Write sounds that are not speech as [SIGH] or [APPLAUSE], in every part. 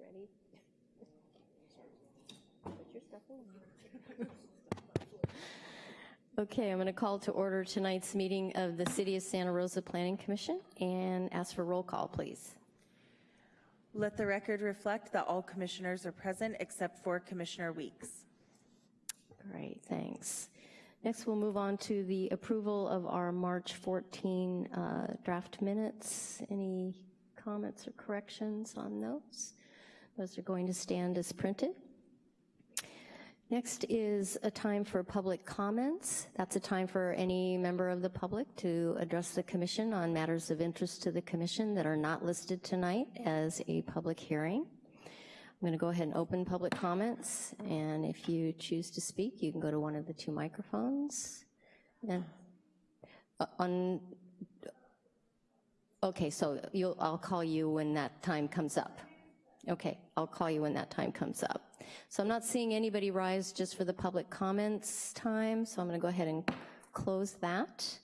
Guys ready? Put your stuff away. Okay, I'm going to call to order tonight's meeting of the City of Santa Rosa Planning Commission and ask for roll call, please. Let the record reflect that all commissioners are present except for Commissioner Weeks. Great, thanks. Next, we'll move on to the approval of our March 14 uh, draft minutes. Any comments or corrections on those? Those are going to stand as printed. Next is a time for public comments. That's a time for any member of the public to address the commission on matters of interest to the commission that are not listed tonight as a public hearing. I'm gonna go ahead and open public comments, and if you choose to speak, you can go to one of the two microphones. And uh, on, okay, so I'll call you when that time comes up. Okay, I'll call you when that time comes up. So I'm not seeing anybody rise just for the public comments time, so I'm gonna go ahead and close that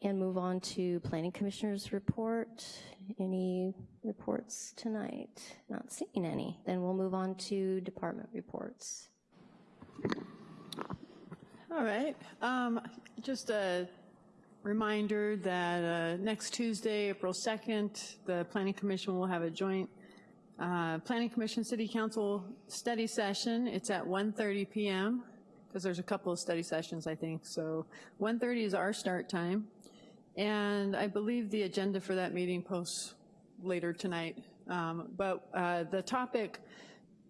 and move on to Planning Commissioner's report. Any reports tonight? Not seeing any. Then we'll move on to department reports. All right, um, just a reminder that uh, next Tuesday, April 2nd, the Planning Commission will have a joint uh, Planning Commission City Council study session. It's at 1.30 p.m. because there's a couple of study sessions, I think. So 1.30 is our start time. And I believe the agenda for that meeting posts later tonight. Um, but uh, the topic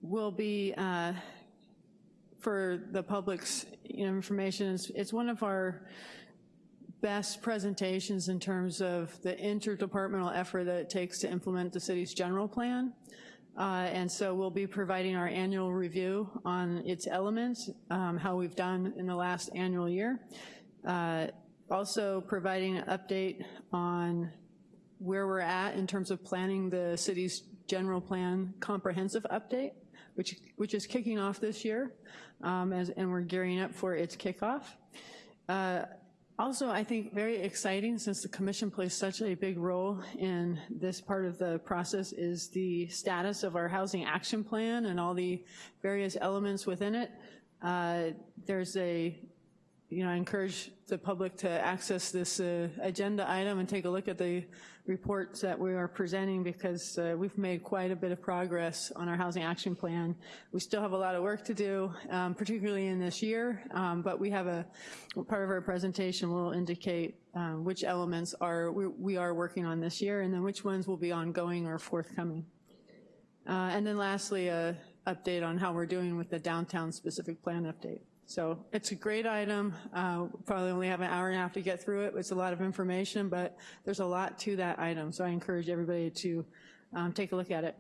will be uh, for the public's information. It's one of our best presentations in terms of the interdepartmental effort that it takes to implement the city's general plan. Uh, and so we'll be providing our annual review on its elements, um, how we've done in the last annual year. Uh, also providing an update on where we're at in terms of planning the city's general plan comprehensive update, which, which is kicking off this year, um, as, and we're gearing up for its kickoff. Uh, also, I think very exciting, since the commission plays such a big role in this part of the process, is the status of our housing action plan and all the various elements within it. Uh, there's a you know, I encourage the public to access this uh, agenda item and take a look at the reports that we are presenting because uh, we've made quite a bit of progress on our housing action plan. We still have a lot of work to do, um, particularly in this year, um, but we have a, part of our presentation will indicate um, which elements are we, we, are working on this year and then which ones will be ongoing or forthcoming. Uh, and then lastly, a update on how we're doing with the downtown specific plan update. So it's a great item. Uh, probably only have an hour and a half to get through it. It's a lot of information, but there's a lot to that item. So I encourage everybody to um, take a look at it.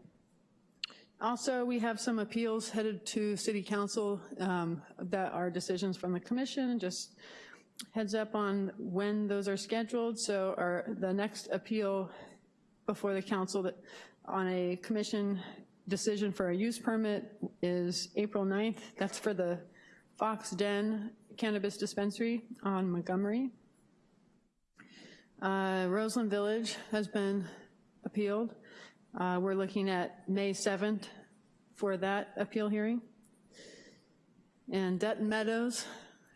Also, we have some appeals headed to City Council um, that are decisions from the commission. Just heads up on when those are scheduled. So our, the next appeal before the council that, on a commission decision for a use permit is April 9th. That's for the Fox Den Cannabis Dispensary on Montgomery. Uh, Roseland Village has been appealed. Uh, we're looking at May 7th for that appeal hearing. And Dutton Meadows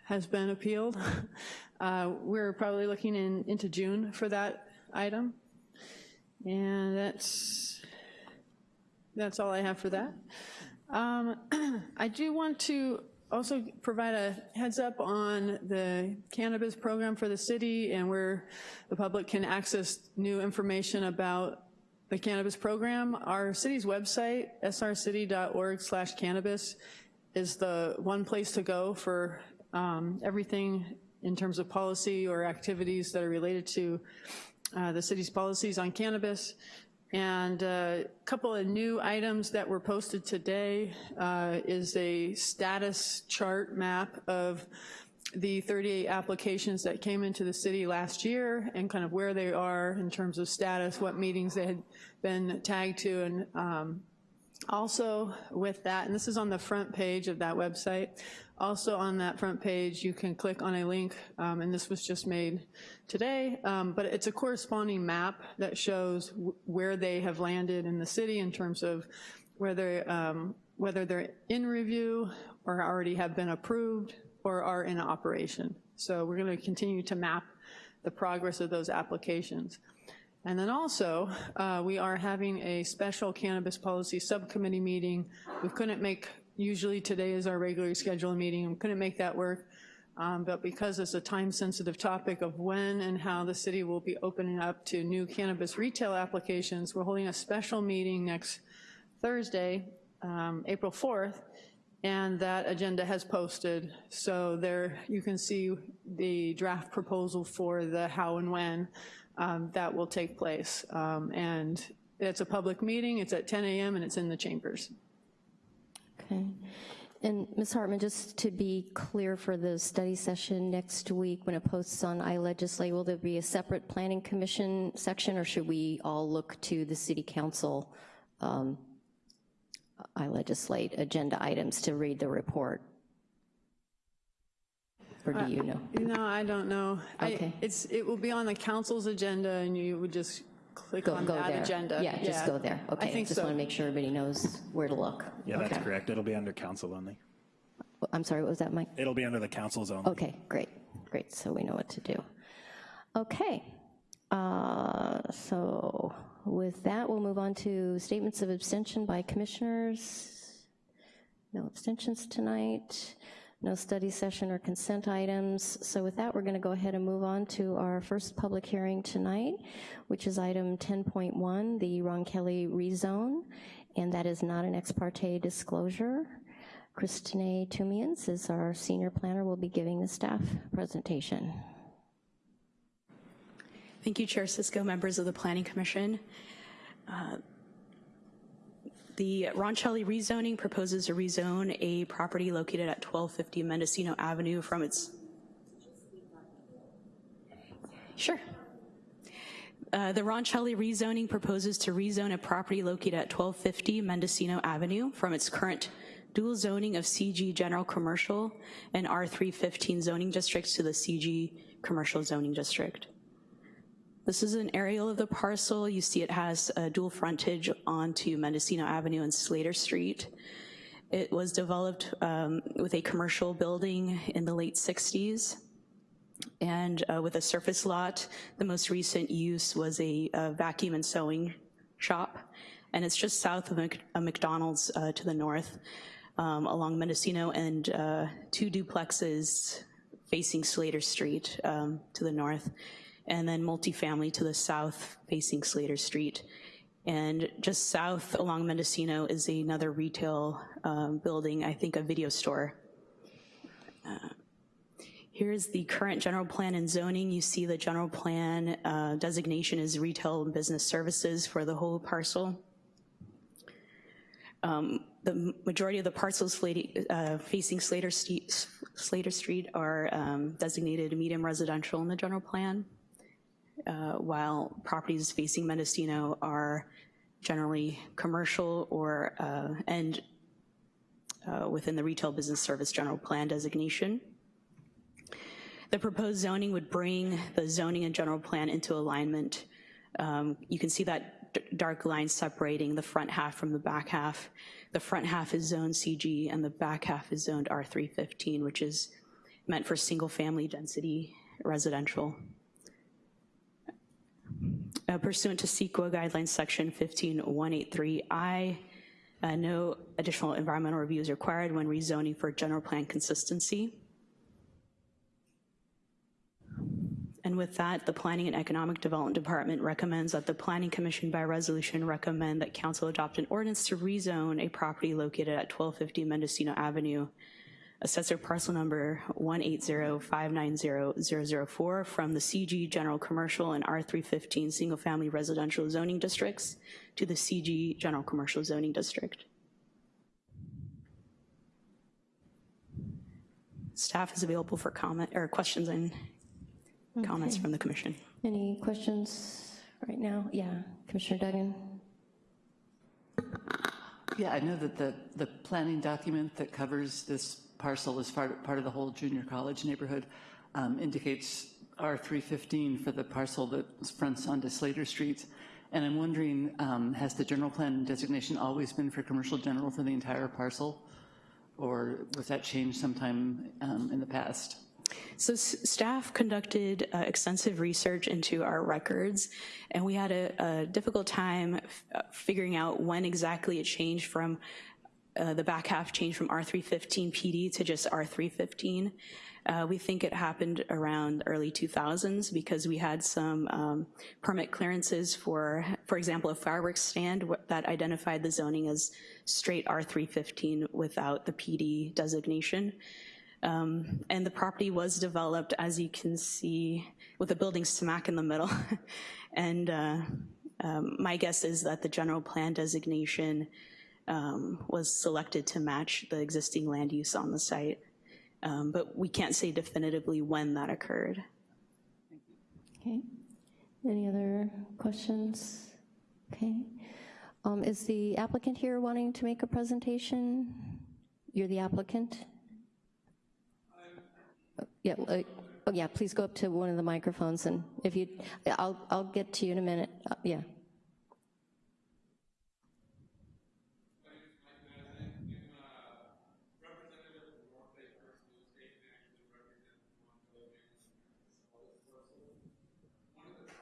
has been appealed. [LAUGHS] Uh, we're probably looking in, into June for that item. And that's, that's all I have for that. Um, [CLEARS THROAT] I do want to also provide a heads up on the cannabis program for the city and where the public can access new information about the cannabis program. Our city's website, srcity.org slash cannabis, is the one place to go for um, everything in terms of policy or activities that are related to uh, the city's policies on cannabis. And a couple of new items that were posted today uh, is a status chart map of the 38 applications that came into the city last year and kind of where they are in terms of status, what meetings they had been tagged to, and um, Also with that, and this is on the front page of that website, also on that front page, you can click on a link, um, and this was just made today, um, but it's a corresponding map that shows wh- where they have landed in the city in terms of whether, um, whether they're in review or already have been approved or are in operation. So we're gonna continue to map the progress of those applications. And then also, uh, we are having a special cannabis policy subcommittee meeting. We couldn't make, usually today is our regularly scheduled meeting, we couldn't make that work. Um, But because it's a time-sensitive topic of when and how the city will be opening up to new cannabis retail applications, we're holding a special meeting next Thursday, um, April 4th, and that agenda has posted. So there, you can see the draft proposal for the how and when um, that will take place. Um, And it's a public meeting, it's at 10 a.m. and it's in the chambers. Okay. And Ms. Hartman, just to be clear for the study session next week, when it posts on iLegislate, will there be a separate planning commission section, or should we all look to the city council um, iLegislate agenda items to read the report? Or do you know? No, I don't know. I- Okay. It's, it will be on the council's agenda and you would just click Go on go that there. agenda. Yeah, just go there. Okay, I Okay, think just want to make sure everybody knows where to look. Yeah, that's correct. It'll be under council only. I'm sorry, what was that, Mike? It'll be under the council's zone. Okay, great, great, so we know what to do. Okay, uh, so with that, we'll move on to statements of abstention by commissioners. No abstentions tonight, no study session or consent items. So with that, we're going to go ahead and move on to our first public hearing tonight, which is item 10.1, the Roncelli rezone, and that is not an ex parte disclosure. Christine Toomians is our senior planner, will be giving the staff presentation. Thank you, Chair Cisco, members of the Planning Commission. Uh, The Roncelli rezoning proposes to rezone a property located at 1250 Mendocino Avenue from its... Sure. Uh, The Roncelli rezoning proposes to rezone a property located at 1250 Mendocino Avenue from its current dual zoning of CG General Commercial and R315 zoning districts to the CG Commercial zoning district. This is an aerial of the parcel. You see it has a dual frontage onto Mendocino Avenue and Slater Street. It was developed um, with a commercial building in the late 60s. And uh, with a surface lot, the most recent use was a, uh vacuum and sewing shop. And it's just south of a McDonald's uh, to the north um, along Mendocino and uh, two duplexes facing Slater Street um, to the north, and then multifamily to the south facing Slater Street. And just south along Mendocino is another retail um, building, I think a video store. Uh, Here's the current general plan and zoning. You see the general plan uh, designation is retail and business services for the whole parcel. Um, The majority of the parcels uh, facing Slater Street, Slater Street are um, designated medium residential in the general plan, uh, while properties facing Mendocino are generally commercial or, uh, and uh, within the retail business service general plan designation. The proposed zoning would bring the zoning and general plan into alignment. Um, You can see that dark line separating the front half from the back half. The front half is zoned CG and the back half is zoned R315, which is meant for single-family density residential. Uh, Pursuant to CEQA guidelines section 15183I, uh, no additional environmental review is required when rezoning for general plan consistency. And with that, the Planning and Economic Development Department recommends that the Planning Commission by resolution recommend that council adopt an ordinance to rezone a property located at 1250 Mendocino Avenue, assessor parcel number 180590004 from the CG General Commercial and R315 Single Family Residential Zoning Districts to the CG General Commercial Zoning District. Staff is available for comment, or questions and comments from the commission. Any questions right now? Yeah, Commissioner Duggan? Yeah, I know that the, the planning document that covers this parcel is part, part of the whole junior college neighborhood um, indicates R315 for the parcel that fronts onto Slater Street. And I'm wondering, um, has the general plan designation always been for commercial general for the entire parcel? Or was that changed sometime um, in the past? So staff conducted uh, extensive research into our records, and we had a, a difficult time uh, figuring out when exactly it changed from, uh, the back half changed from R315 PD to just R315. Uh, we think it happened around early 2000s because we had some um, permit clearances for, for example, a fireworks stand that identified the zoning as straight R315 without the PD designation. Um, and the property was developed, as you can see, with the building smack in the middle. [LAUGHS] and uh, um, my guess is that the general plan designation um, was selected to match the existing land use on the site. Um, but we can't say definitively when that occurred. Okay. Any other questions? Okay. Um, Is the applicant here wanting to make a presentation? You're the applicant? Yeah, uh, oh yeah, please go up to one of the microphones and if you, I'll, I'll get to you in a minute. Uh, Yeah.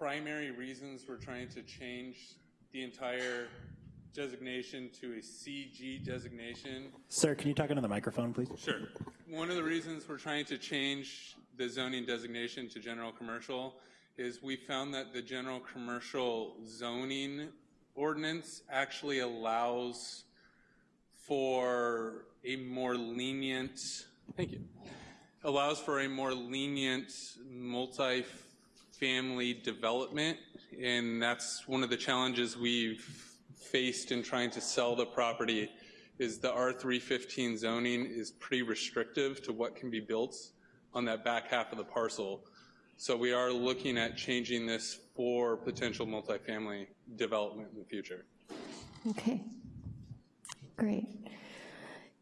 Primary reasons we're trying to change the entire designation to a CG designation. Sir, can you talk into the microphone, please? Sure. One of the reasons we're trying to change the zoning designation to general commercial is we found that the general commercial zoning ordinance actually allows for a more lenient, thank you, allows for a more lenient multi-family development, and that's one of the challenges we've faced in trying to sell the property is the R315 zoning is pretty restrictive to what can be built on that back half of the parcel. So we are looking at changing this for potential multifamily development in the future. Okay. Great.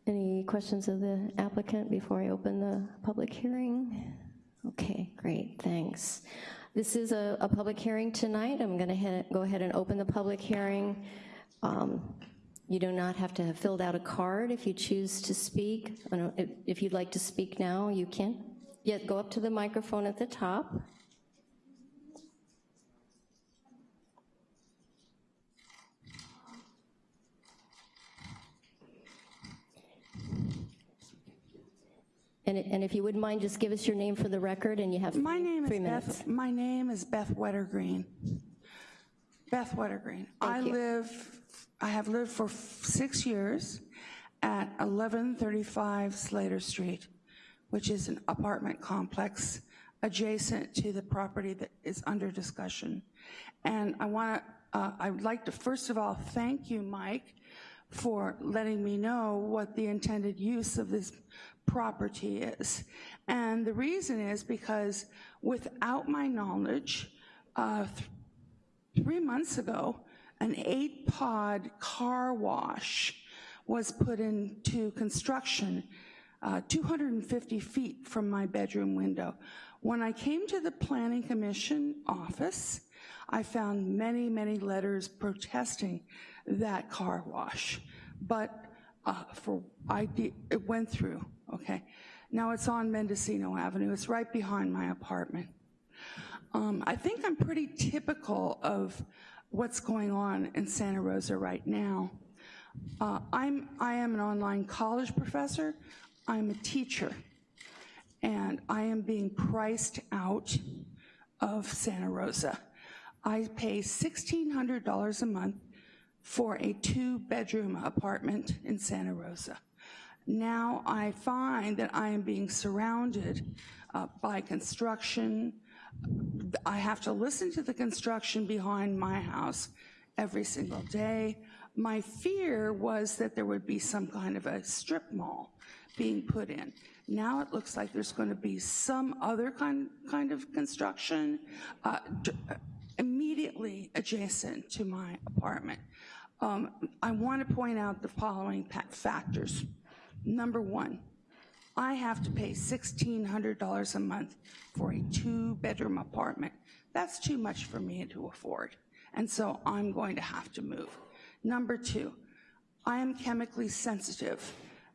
Any questions of the applicant before I open the public hearing? Okay, great, thanks. This is a, a public hearing tonight. I'm going to go ahead and open the public hearing. Um, You do not have to have filled out a card if you choose to speak. If you'd like to speak now, you can. Yeah, go up to the microphone at the top. And and if you wouldn't mind, just give us your name for the record, and you have My name three is minutes. Beth, my name is Beth Wettergreen. Beth Wettergreen. I you. live, I have lived for six years at 1135 Slater Street, which is an apartment complex adjacent to the property that is under discussion. And I want to, uh, I would like to, first of all, thank you, Mike, for letting me know what the intended use of this property is. And the reason is because without my knowledge, uh, th- three months ago, an eight-pod car wash was put into construction uh, 250 feet from my bedroom window. When I came to the Planning Commission office, I found many, many letters protesting that car wash. But uh, for, I it went through, okay? Now it's on Mendocino Avenue. It's right behind my apartment. Um, I think I'm pretty typical of what's going on in Santa Rosa right now. Uh, I'm, I am an online college professor. I'm a teacher. And I am being priced out of Santa Rosa. I pay $1,600 a month for a two-bedroom apartment in Santa Rosa. Now I find that I am being surrounded uh, by construction. I have to listen to the construction behind my house every single day. My fear was that there would be some kind of a strip mall being put in. Now it looks like there's going to be some other kind, kind of construction uh, immediately adjacent to my apartment. Um, I want to point out the following factors. Number one, I have to pay $1,600 a month for a two-bedroom apartment. That's too much for me to afford, and so I'm going to have to move. Number two, I am chemically sensitive.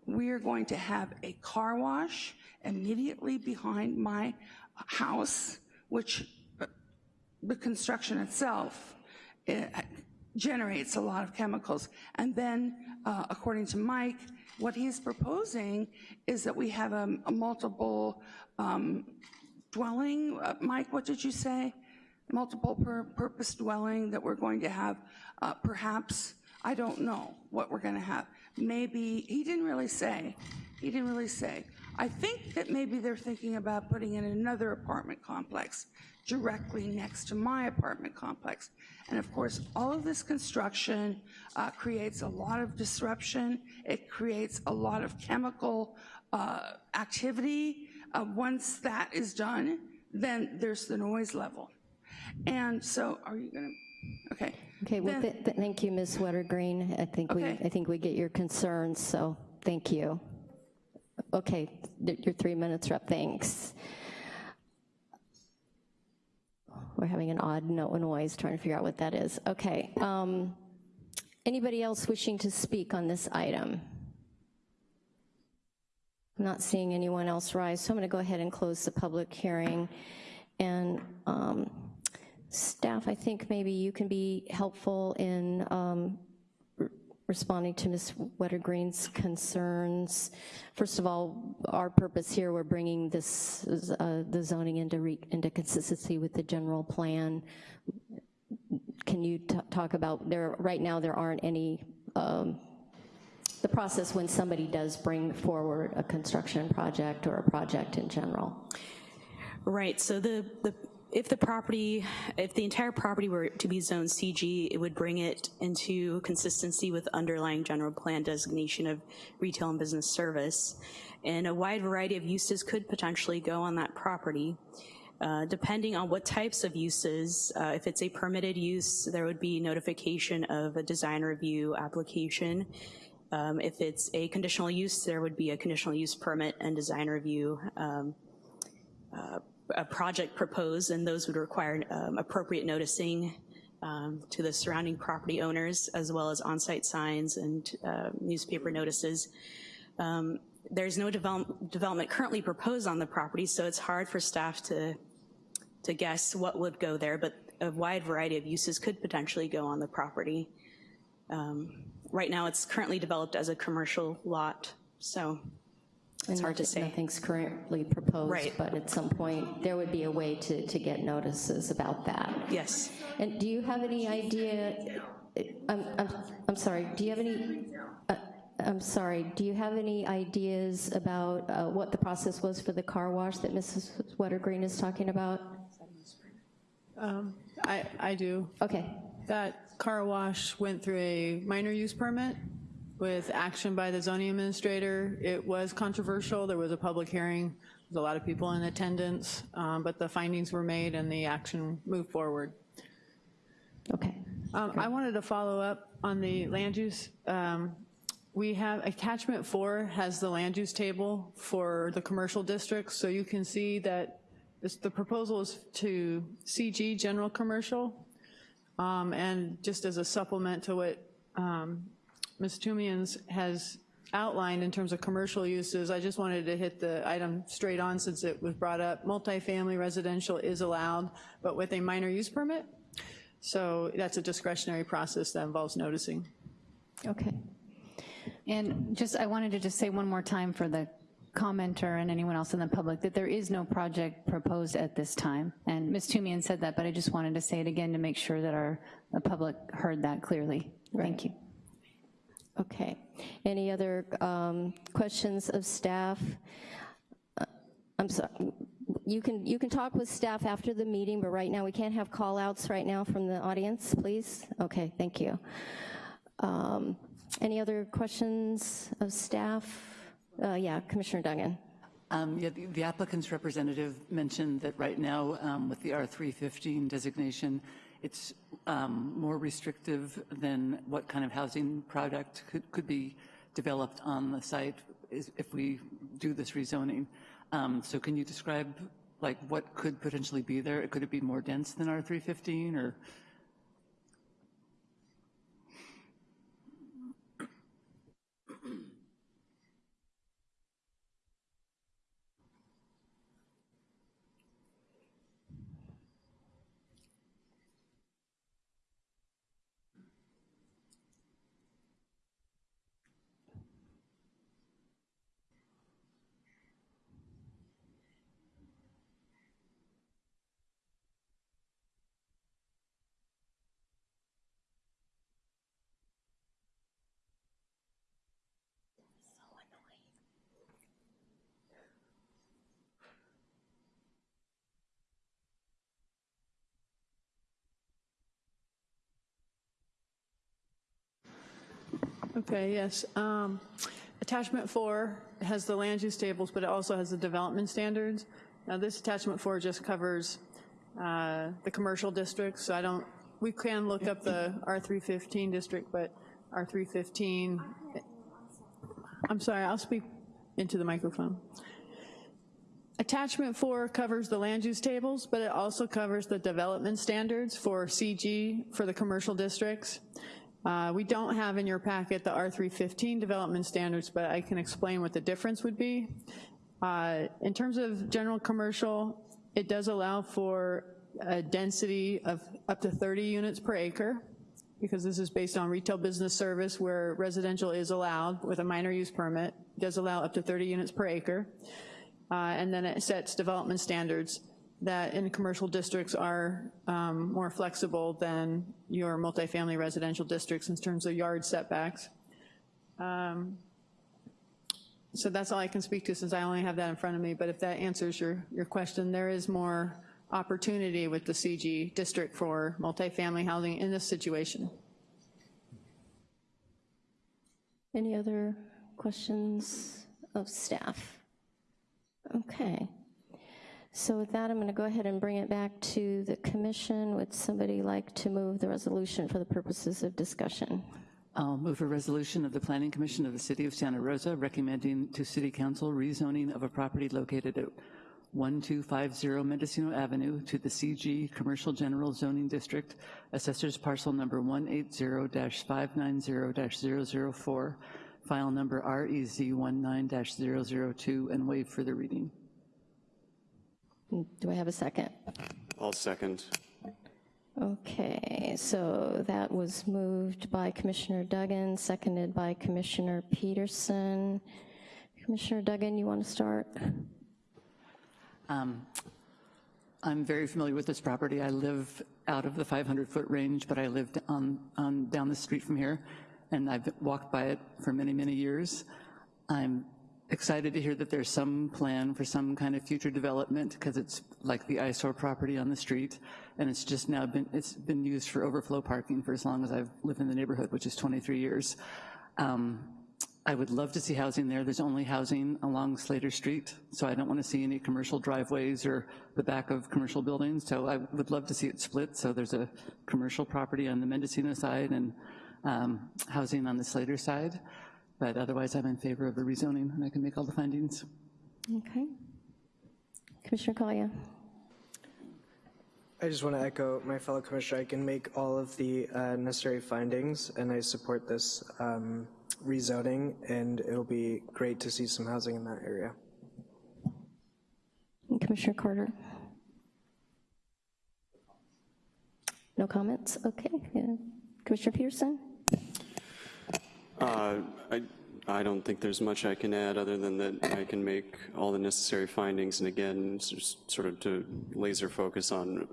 We are going to have a car wash immediately behind my house, which uh, the construction itself eh, generates a lot of chemicals. And then, uh, according to Mike, what he's proposing is that we have a a multiple um, dwelling, uh, Mike, what did you say? Multiple pur- purpose dwelling that we're going to have, uh, perhaps, I don't know what we're going to have. Maybe, he didn't really say, he didn't really say. I think that maybe they're thinking about putting in another apartment complex directly next to my apartment complex. And of course, all of this construction uh, creates a lot of disruption. It creates a lot of chemical uh, activity. Uh, Once that is done, then there's the noise level. And so, are you gonna, okay. Okay, well, Then- th- th- thank you, Ms. Wettergreen. I think we, I think we get your concerns, so thank you. Okay, your three minutes are up, thanks. We're having an odd no noise, trying to figure out what that is. Okay. um, Anybody else wishing to speak on this item? I'm not seeing anyone else rise, so I'm going to go ahead and close the public hearing. And um, staff, I think maybe you can be helpful in um, responding to Ms. Wettergreen's concerns. First of all, our purpose here, we're bringing this, uh, the zoning into, into consistency with the general plan. Can you talk about, there, right now, there aren't any um, the process when somebody does bring forward a construction project or a project in general. Right, so the, the, if the property, if the entire property were to be zoned CG, it would bring it into consistency with underlying general plan designation of retail and business service. And a wide variety of uses could potentially go on that property. Uh, Depending on what types of uses, uh, if it's a permitted use, there would be notification of a design review application. Um, If it's a conditional use, there would be a conditional use permit and design review um, a project proposed, and those would require um, appropriate noticing um, to the surrounding property owners, as well as on-site signs and uh, newspaper notices. Um, There's no develop- development currently proposed on the property, so it's hard for staff to, to guess what would go there, but a wide variety of uses could potentially go on the property. Um, Right now, it's currently developed as a commercial lot, so it's hard to say. Nothing's currently proposed. Right. But at some point, there would be a way to, to get notices about that. Yes. And do you have any idea, I'm, I'm, I'm sorry, do you have any, uh, I'm sorry, do you have any ideas about uh, what the process was for the car wash that Mrs. Wettergreen is talking about? I, I do. Okay, That car wash went through a minor use permit with action by the zoning administrator. It was controversial, there was a public hearing, there was a lot of people in attendance, um, but the findings were made and the action moved forward. okay. Um, I wanted to follow up on the land use. Um, We have, attachment four has the land use table for the commercial districts, so you can see that this, the proposal is to CG, general commercial, um, and just as a supplement to what um, Ms. Toomians has outlined in terms of commercial uses, I just wanted to hit the item straight on since it was brought up. Multifamily residential is allowed, but with a minor use permit. So that's a discretionary process that involves noticing. Okay. And just, I wanted to just say one more time for the commenter and anyone else in the public, that there is no project proposed at this time. And Ms. Toomian said that, but I just wanted to say it again to make sure that our, the public heard that clearly. Thank you. Okay. Any other um, questions of staff? Uh, I'm sorry, you can, you can talk with staff after the meeting, but right now, we can't have call-outs right now from the audience, please? Okay, thank you. Um, Any other questions of staff? Uh, Yeah, Commissioner Duggan. Um, Yeah, the the applicant's representative mentioned that right now, um, with the R315 designation, it's um, more restrictive than what kind of housing product could could be developed on the site is- if we do this rezoning. Um, So can you describe, like, what could potentially be there? Could it be more dense than R315, or? Okay, yes. Um, Attachment four has the land use tables, but it also has the development standards. Now, this attachment four just covers uh, the commercial districts, so I don't, we can look up the R315 district, but R315, I'm sorry, I'll speak into the microphone. Attachment four covers the land use tables, but it also covers the development standards for CG for the commercial districts. Uh, We don't have in your packet the R315 development standards, but I can explain what the difference would be. Uh, In terms of general commercial, it does allow for a density of up to 30 units per acre, because this is based on retail business service where residential is allowed with a minor use permit, does allow up to 30 units per acre. Uh, And then it sets development standards that in commercial districts are um, more flexible than your multifamily residential districts in terms of yard setbacks. Um, So that's all I can speak to since I only have that in front of me, but if that answers your, your question, there is more opportunity with the CG district for multifamily housing in this situation. Any other questions of staff? Okay. So with that, I'm going to go ahead and bring it back to the commission. Would somebody like to move the resolution for the purposes of discussion? I'll move a resolution of the Planning Commission of the City of Santa Rosa recommending to City Council rezoning of a property located at 1250 Mendocino Avenue to the CG Commercial General Zoning District, Assessors Parcel Number 180-590-004, File Number E REZ19-002, and waive further reading. Do I have a second? I'll second. Okay, so that was moved by Commissioner Duggan, seconded by Commissioner Peterson. Commissioner Duggan, you want to start? Um, I'm very familiar with this property. I live out of the 500-foot range, but I lived on, on, down the street from here, and I've walked by it for many, many years. I'm excited to hear that there's some plan for some kind of future development, because it's like the eyesore property on the street, and it's just now been, it's been used for overflow parking for as long as I've lived in the neighborhood, which is 23 years. Um, I would love to see housing there. There's only housing along Slater Street, so I don't want to see any commercial driveways or the back of commercial buildings. So I would love to see it split, so there's a commercial property on the Mendocino side and um, housing on the Slater side. But otherwise, I'm in favor of the rezoning, and I can make all the findings. Okay. Commissioner Collier? I just want to echo my fellow commissioner. I can make all of the uh, necessary findings, and I support this um, rezoning, and it'll be great to see some housing in that area. And Commissioner Carter? No comments? Okay. yeah. Commissioner Peterson? Uh, I, I don't think there's much I can add other than that I can make all the necessary findings and again, just sort of to laser focus on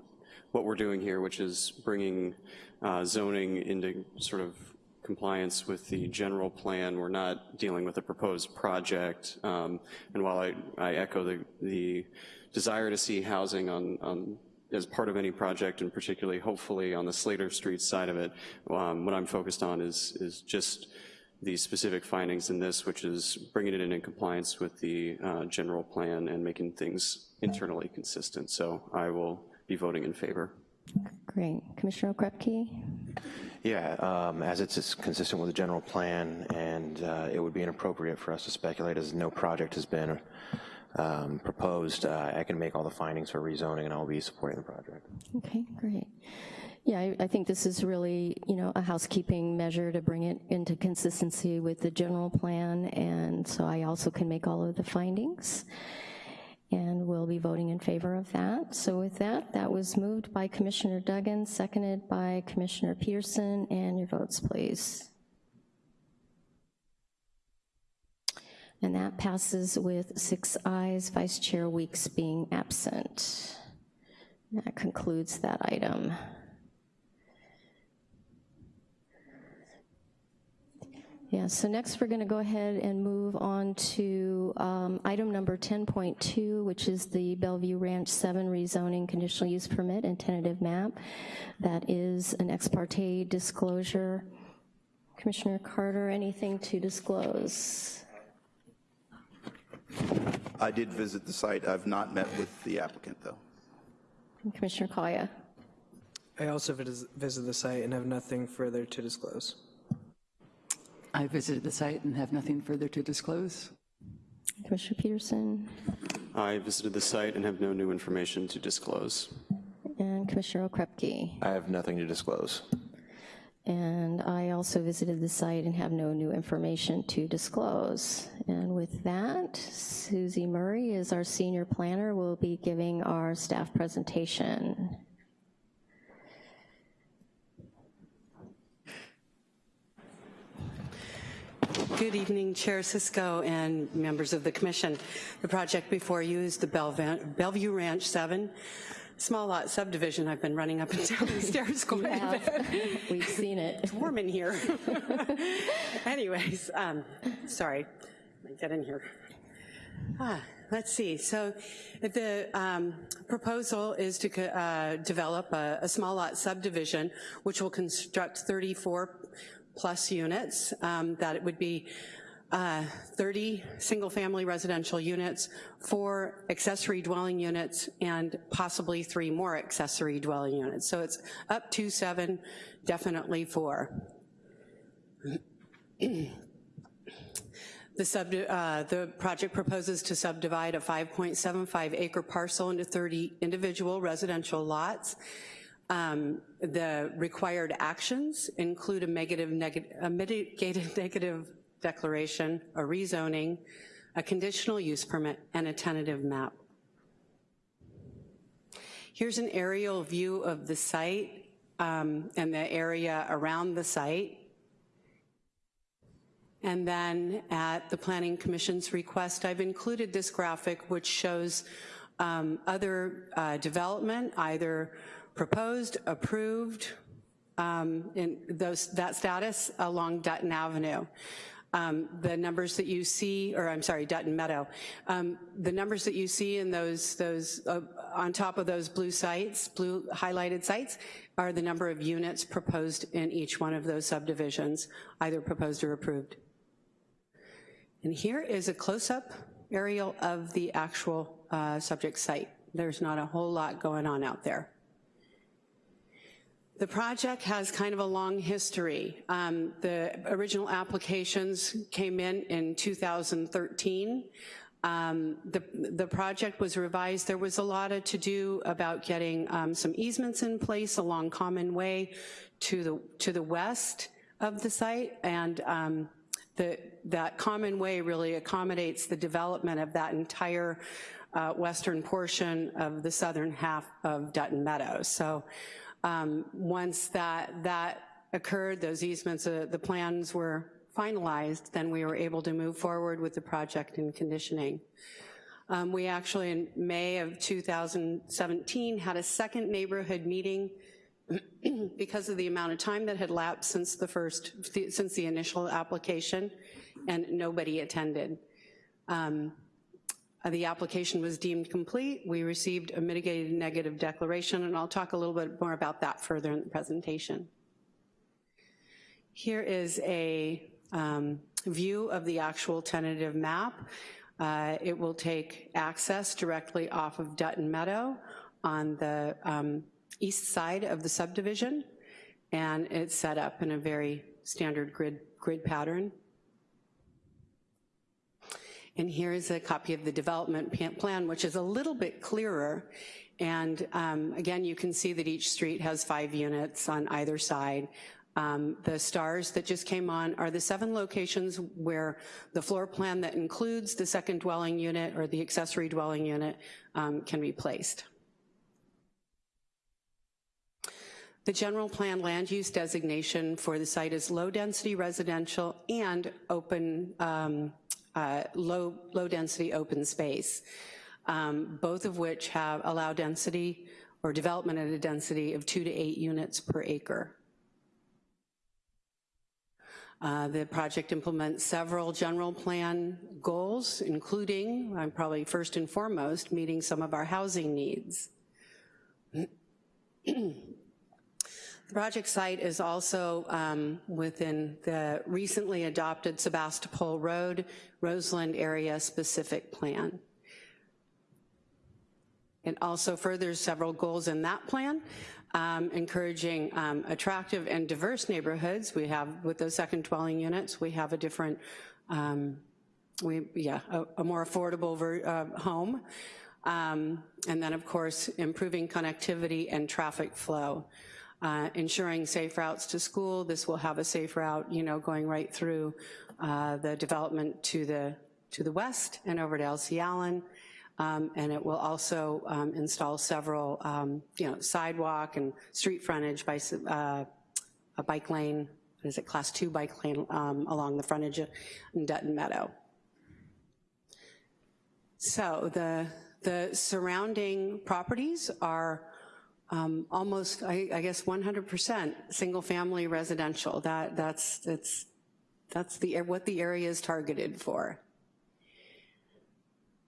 what we're doing here, which is bringing uh, zoning into sort of compliance with the general plan. We're not dealing with a proposed project. Um, and while I, I echo the, the desire to see housing on, on as part of any project, and particularly hopefully on the Slater Street side of it, um, what I'm focused on is, is just the specific findings in this, which is bringing it in in compliance with the uh, general plan and making things internally consistent. So I will be voting in favor. Great. Commissioner Okrepkie? Yeah, um, as it's consistent with the general plan, and uh, it would be inappropriate for us to speculate as no project has been um, proposed. Uh, I can make all the findings for rezoning, and I'll be supporting the project. Okay, great. Yeah, I, I think this is really, you know, a housekeeping measure to bring it into consistency with the general plan, and so I also can make all of the findings and we'll be voting in favor of that. So with that, that was moved by Commissioner Duggan, seconded by Commissioner Peterson, and your votes, please. And that passes with six ayes, Vice Chair Weeks being absent. That concludes that item. Yeah, so next we're gonna go ahead and move on to um, item number 10.2, which is the Bellevue Ranch 7 rezoning conditional use permit and tentative map. That is an ex parte disclosure. Commissioner Carter, anything to disclose? I did visit the site. I've not met with the applicant, though. Commissioner Kaya? I also visited the site and have nothing further to disclose. I visited the site and have nothing further to disclose. Commissioner Peterson? I visited the site and have no new information to disclose. And Commissioner Okrepkie? I have nothing to disclose. And I also visited the site and have no new information to disclose. And with that, Susie Murray is our senior planner, will be giving our staff presentation. Good evening, Chair Cisco and members of the commission. The project before you is the Bellevue Ranch 7 small lot subdivision. I've been running up and down the stairs [LAUGHS] quite a bit. We've seen it. It's warm in here. [LAUGHS] Anyways, um, sorry, Let me get in here. Ah, let's see. So the um, proposal is to uh, develop a, a, small lot subdivision, which will construct 34 plus units. Um, that it would be uh, 30 single-family residential units, four accessory dwelling units, and possibly three more accessory dwelling units. So it's up to seven, definitely four. [CLEARS THROAT] the, sub, uh, the project proposes to subdivide a 5.75 acre parcel into 30 individual residential lots. Um, the required actions include a, negative, neg a mitigated [LAUGHS] negative declaration, a rezoning, a conditional use permit, and a tentative map. Here's an aerial view of the site um, and the area around the site. And then at the Planning Commission's request, I've included this graphic which shows um, other uh, development, either proposed, approved, um, in those, that status along Dutton Avenue. Um, the numbers that you see, or I'm sorry, Dutton Meadow, um, the numbers that you see in those, those uh, on top of those blue sites, blue highlighted sites, are the number of units proposed in each one of those subdivisions, either proposed or approved. And here is a close-up aerial of the actual uh, subject site. There's not a whole lot going on out there. The project has kind of a long history. Um, the original applications came in in 2013. Um, the, the project was revised. There was a lot of to do about getting um, some easements in place along Common Way to the, to the west of the site, and um, the, that Common Way really accommodates the development of that entire uh, western portion of the southern half of Dutton Meadows. So um, once that, that occurred, those easements, uh, the plans were finalized, then we were able to move forward with the project and conditioning. Um, we actually, in May of 2017, had a second neighborhood meeting [CLEARS THROAT] because of the amount of time that had lapsed since the first, since the initial application, and nobody attended. Um, the application was deemed complete. We received a mitigated negative declaration, and I'll talk a little bit more about that further in the presentation. Here is a um, view of the actual tentative map. Uh, It will take access directly off of Dutton Meadow on the um, east side of the subdivision, and it's set up in a very standard grid, grid pattern. And here is a copy of the development plan, which is a little bit clearer. And um, again, you can see that each street has five units on either side. Um, The stars that just came on are the seven locations where the floor plan that includes the second dwelling unit or the accessory dwelling unit um, can be placed. The general plan land use designation for the site is low-density residential and open, um, uh, low, low-density open space, um, both of which have allow density or development at a density of two to eight units per acre. Uh, The project implements several general plan goals, including, I'm probably first and foremost, meeting some of our housing needs. Project site is also um, within the recently adopted Sebastopol Road, Roseland area specific plan. It also furthers several goals in that plan, um, encouraging um, attractive and diverse neighborhoods. We have, with those second dwelling units, we have a different, um, we yeah, a, a more affordable ver, uh, home. Um, and then, of course, improving connectivity and traffic flow. Uh, ensuring safe routes to school. This will have a safe route, you know, going right through uh, the development to the, to the west and over to Elsie Allen. Um, and it will also um, install several, um, you know, sidewalk and street frontage by uh, a bike lane, is it, class two bike lane um, along the frontage in Dutton Meadow. So the, the surrounding properties are um, almost, I, I guess, 100% single-family residential. That, that's, that's, that's the, what the area is targeted for.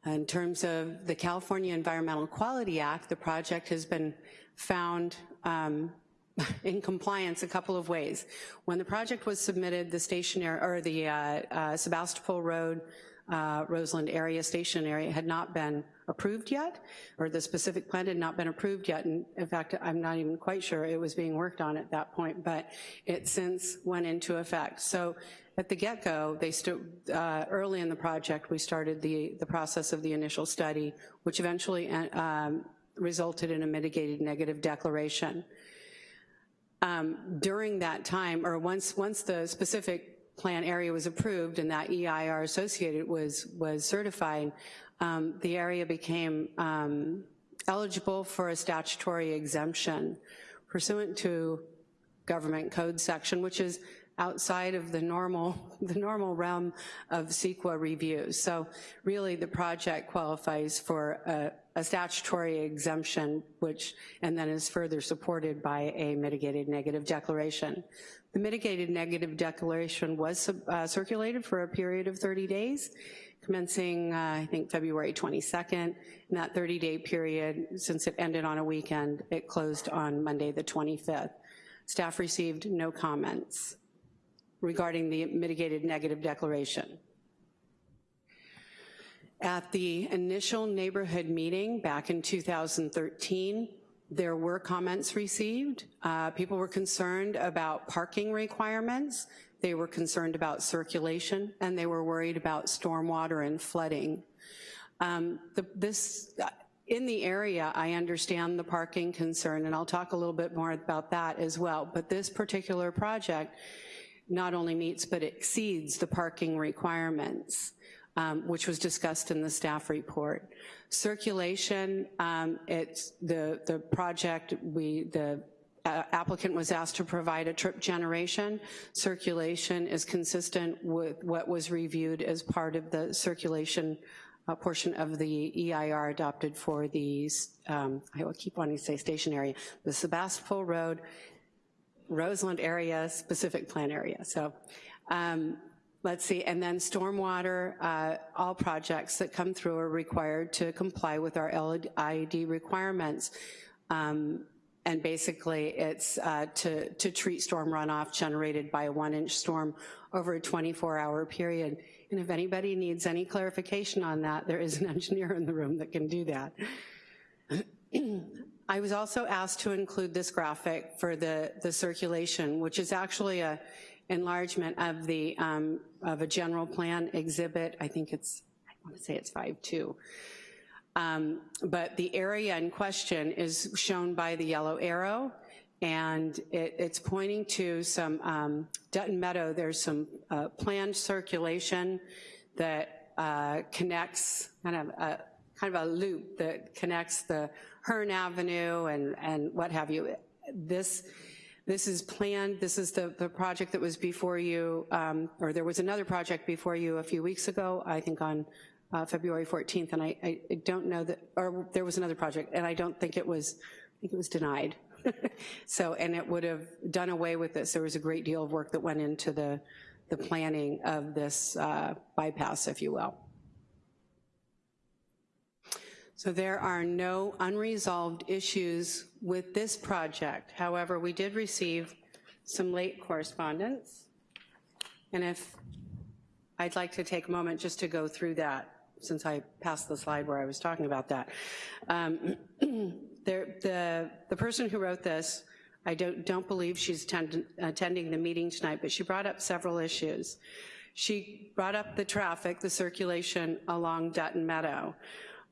In terms of the California Environmental Quality Act, the project has been found um, [LAUGHS] in compliance a couple of ways. When the project was submitted, the stationary, or the uh, uh, Sebastopol Road, uh, Roseland area, station area, had not been approved yet, or the specific plan had not been approved yet. And in fact, I'm not even quite sure it was being worked on at that point, but it since went into effect. So at the get-go, they uh, early in the project, we started the, the process of the initial study, which eventually uh, um, resulted in a mitigated negative declaration. Um, during that time, or once, once the specific plan area was approved and that EIR associated was, was certified, um, the area became um, eligible for a statutory exemption pursuant to government code section, which is outside of the normal, [LAUGHS] the normal realm of CEQA review. So really the project qualifies for a, a statutory exemption, which, and then is further supported by a mitigated negative declaration. The mitigated negative declaration was uh, circulated for a period of 30 days, commencing, uh, I think, February 22nd. In that 30-day period, since it ended on a weekend, it closed on Monday the 25th. Staff received no comments regarding the mitigated negative declaration. At the initial neighborhood meeting back in 2013, there were comments received. Uh, people were concerned about parking requirements, they were concerned about circulation, and they were worried about stormwater and flooding. Um, the, this, in the area, I understand the parking concern, and I'll talk a little bit more about that as well, but this particular project not only meets but exceeds the parking requirements um, which was discussed in the staff report. Circulation, um, it's the, the project, we, the uh, applicant was asked to provide a trip generation. Circulation is consistent with what was reviewed as part of the circulation uh, portion of the EIR adopted for the, um, I will keep wanting to say station area, the Sebastopol Road, Roseland area, specific plan area. So um, let's see, and then stormwater, uh, all projects that come through are required to comply with our LID requirements. Um, and basically it's uh, to, to treat storm runoff generated by a one-inch storm over a 24-hour period. And if anybody needs any clarification on that, there is an [LAUGHS] engineer in the room that can do that. [CLEARS THROAT] I was also asked to include this graphic for the, the circulation, which is actually a enlargement of the um, of a general plan exhibit. I think it's, I want to say it's 5-2. Um, but the area in question is shown by the yellow arrow, and it, it's pointing to some, um, Dutton Meadow, there's some uh, planned circulation that uh, connects, kind of a, kind of a loop that connects the Hearn Avenue and, and what have you. This, this is planned, this is the, the project that was before you, um, or there was another project before you a few weeks ago, I think on uh, February 14th, and I, I don't know that, or there was another project, and I don't think it was, I think it was denied. [LAUGHS] so, and it would have done away with this. There was a great deal of work that went into the, the planning of this uh, bypass, if you will. So there are no unresolved issues with this project. However, we did receive some late correspondence. And if I'd like to take a moment just to go through that since I passed the slide where I was talking about that. Um, [CLEARS THROAT] there, the, the person who wrote this, I don't, don't believe she's attend, attending the meeting tonight, but she brought up several issues. She brought up the traffic, the circulation along Dutton Meadow,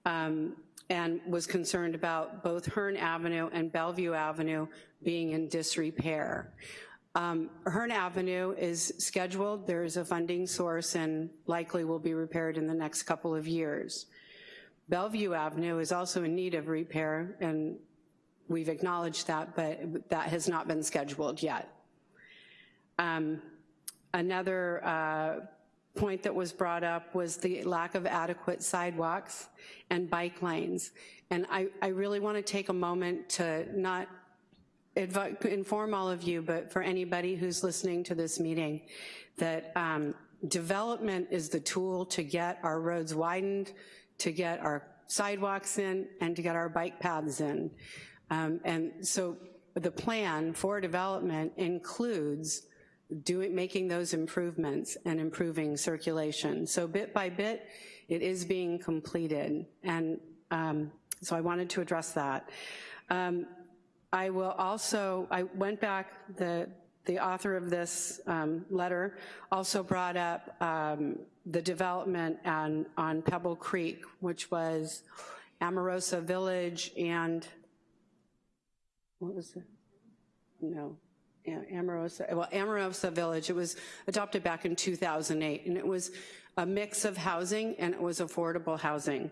um, and was concerned about both Hearn Avenue and Bellevue Avenue being in disrepair. Um, Hearn Avenue is scheduled, there is a funding source and likely will be repaired in the next couple of years. Bellevue Avenue is also in need of repair and we've acknowledged that, but that has not been scheduled yet. Um, another uh, point that was brought up was the lack of adequate sidewalks and bike lanes. And I, I really wanna take a moment to not inform all of you, but for anybody who's listening to this meeting, that um, development is the tool to get our roads widened, to get our sidewalks in, and to get our bike paths in. Um, and so the plan for development includes doing, making those improvements and improving circulation. So bit by bit, it is being completed. And um, so I wanted to address that. Um, I will also, I went back, the, the author of this um, letter also brought up um, the development on, on Pebble Creek, which was Amorosa Village and, what was it? No, Amorosa, well, Amorosa Village, it was adopted back in 2008, and it was a mix of housing and it was affordable housing.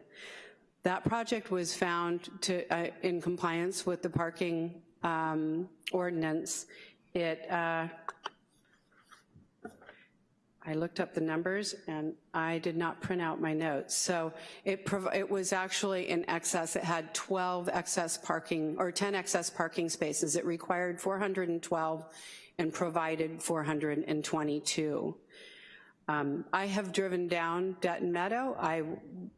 That project was found to, uh, in compliance with the parking um, ordinance. It, uh, I looked up the numbers and I did not print out my notes. So it, it was actually in excess, it had 12 excess parking, or 10 excess parking spaces. It required 412 and provided 422. Um, I have driven down Dutton Meadow. I,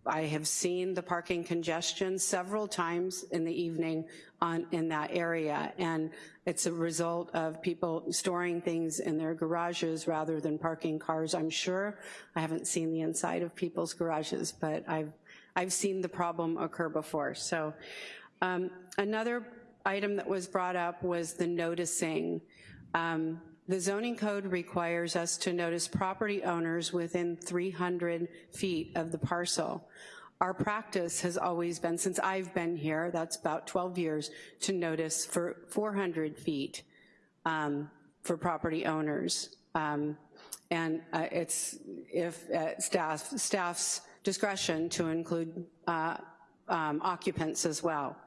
I have seen the parking congestion several times in the evening on, in that area, and it's a result of people storing things in their garages rather than parking cars, I'm sure. I haven't seen the inside of people's garages, but I've, I've seen the problem occur before. So um, another item that was brought up was the noticing. Um, the zoning code requires us to notice property owners within 300 feet of the parcel. Our practice has always been, since I've been here, that's about 12 years, to notice for 400 feet um, for property owners. Um, and uh, it's if uh, staff, staff's discretion to include uh, um, occupants as well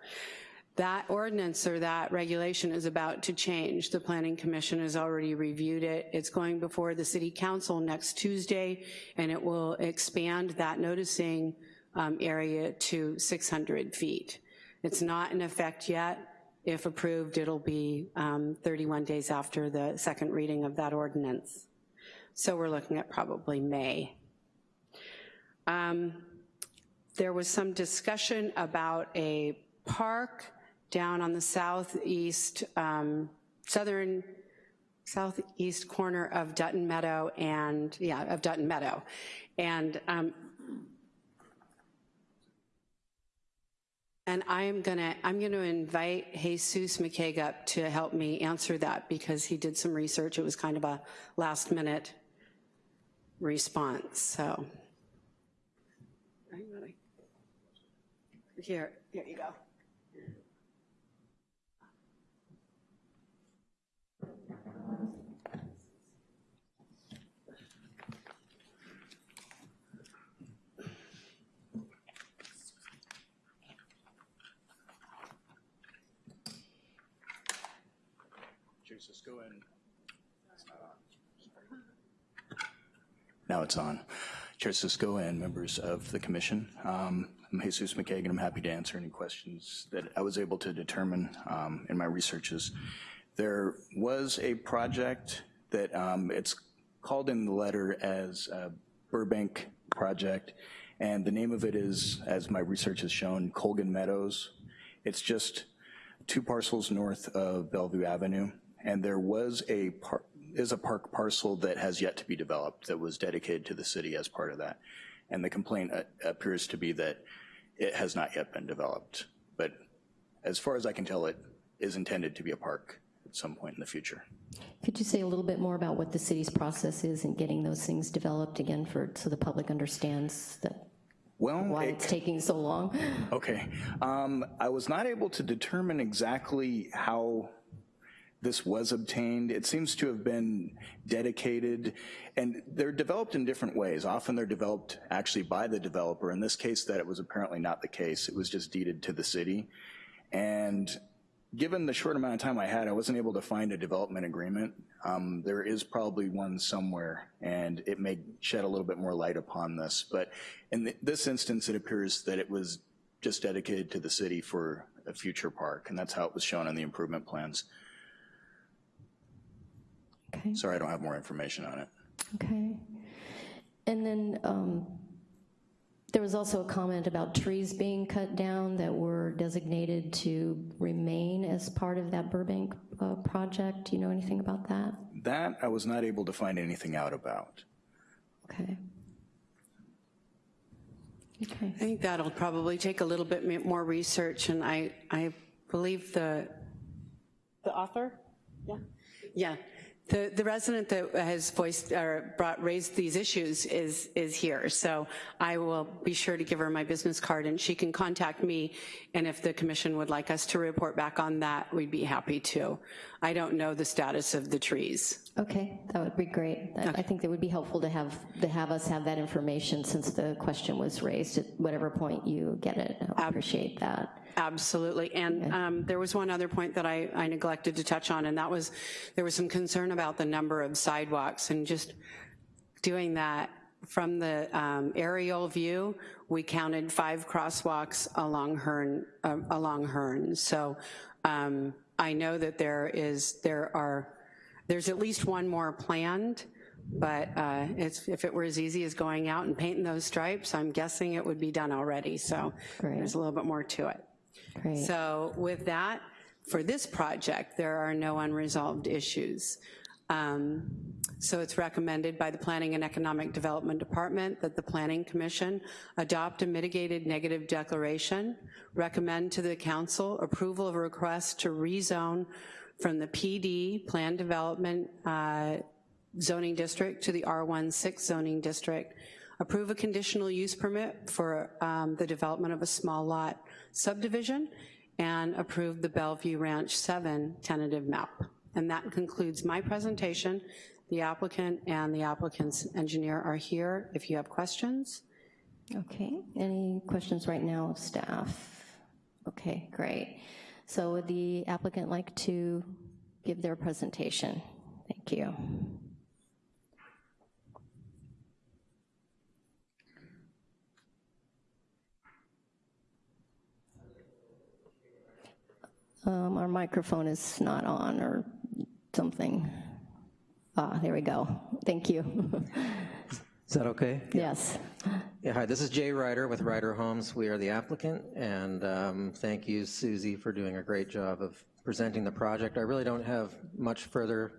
that ordinance or that regulation is about to change. The Planning Commission has already reviewed it. It's going before the City Council next Tuesday, and it will expand that noticing um, area to 600 feet. It's not in effect yet. If approved, it'll be um, 31 days after the second reading of that ordinance. So we're looking at probably May. Um, there was some discussion about a park down on the southeast, um, southern, southeast corner of Dutton Meadow and, yeah, of Dutton Meadow. And um, And I'm gonna, I'm gonna invite Jesus McCaig up to help me answer that because he did some research. It was kind of a last minute response, so. Here, here you go. Jesus, go in. Now it's on. Chair Cisco and members of the commission. Um, I'm Jesus McKagan. I'm happy to answer any questions that I was able to determine um, in my researches. There was a project that um, it's called in the letter as Burbank project, and the name of it is, as my research has shown, Colgan Meadows. It's just two parcels north of Bellevue Avenue, and there was a is a park parcel that has yet to be developed that was dedicated to the city as part of that. And the complaint uh, appears to be that it has not yet been developed. But as far as I can tell, it is intended to be a park at some point in the future. Could you say a little bit more about what the city's process is in getting those things developed again for, so the public understands that well, why it, it's taking so long? Okay. Um, I was not able to determine exactly how this was obtained. It seems to have been dedicated, and they're developed in different ways. Often they're developed actually by the developer. In this case, that it was apparently not the case. It was just deeded to the city. And given the short amount of time I had, I wasn't able to find a development agreement. Um, there is probably one somewhere, and it may shed a little bit more light upon this. But in th this instance, it appears that it was just dedicated to the city for a future park, and that's how it was shown in the improvement plans. Okay. Sorry, I don't have more information on it. Okay. And then um, there was also a comment about trees being cut down that were designated to remain as part of that Burbank uh, project. Do you know anything about that? That I was not able to find anything out about. Okay. Okay. I think that'll probably take a little bit more research, and I, I believe the, the author? Yeah. Yeah, the, the resident that has voiced or brought, raised these issues is, is here. So I will be sure to give her my business card and she can contact me. And if the commission would like us to report back on that, we'd be happy to. I don't know the status of the trees. Okay, that would be great. I- I think that would be helpful to have, to have us have that information since the question was raised at whatever point you get it. I appreciate that. Absolutely, and um, there was one other point that I, I neglected to touch on, and that was, there was some concern about the number of sidewalks, and just doing that from the um, aerial view, we counted five crosswalks along Hearn, uh, along Hearn. So um, I know that there is, there are, there's at least one more planned, but uh, if it were as easy as going out and painting those stripes, I'm guessing it would be done already, so Great. there's a little bit more to it. Great. So with that, for this project, there are no unresolved issues. Um, so it's recommended by the Planning and Economic Development Department that the Planning Commission adopt a mitigated negative declaration, recommend to the council approval of a request to rezone from the PD, Plan Development uh, Zoning District to the R16 Zoning District, approve a conditional use permit for um, the development of a small lot subdivision, and approve the Bellevue Ranch 7 tentative map. And that concludes my presentation. The applicant and the applicant's engineer are here if you have questions. Okay, any questions right now of staff? Okay, great. So would the applicant like to give their presentation? Thank you. Um, Our microphone is not on or something. Ah, there we go. Thank you. [LAUGHS] Is that okay? Yes. Yeah, hi, this is Jay Ryder with Ryder Homes. We are the applicant, and um, thank you, Susie, for doing a great job of presenting the project. I really don't have much further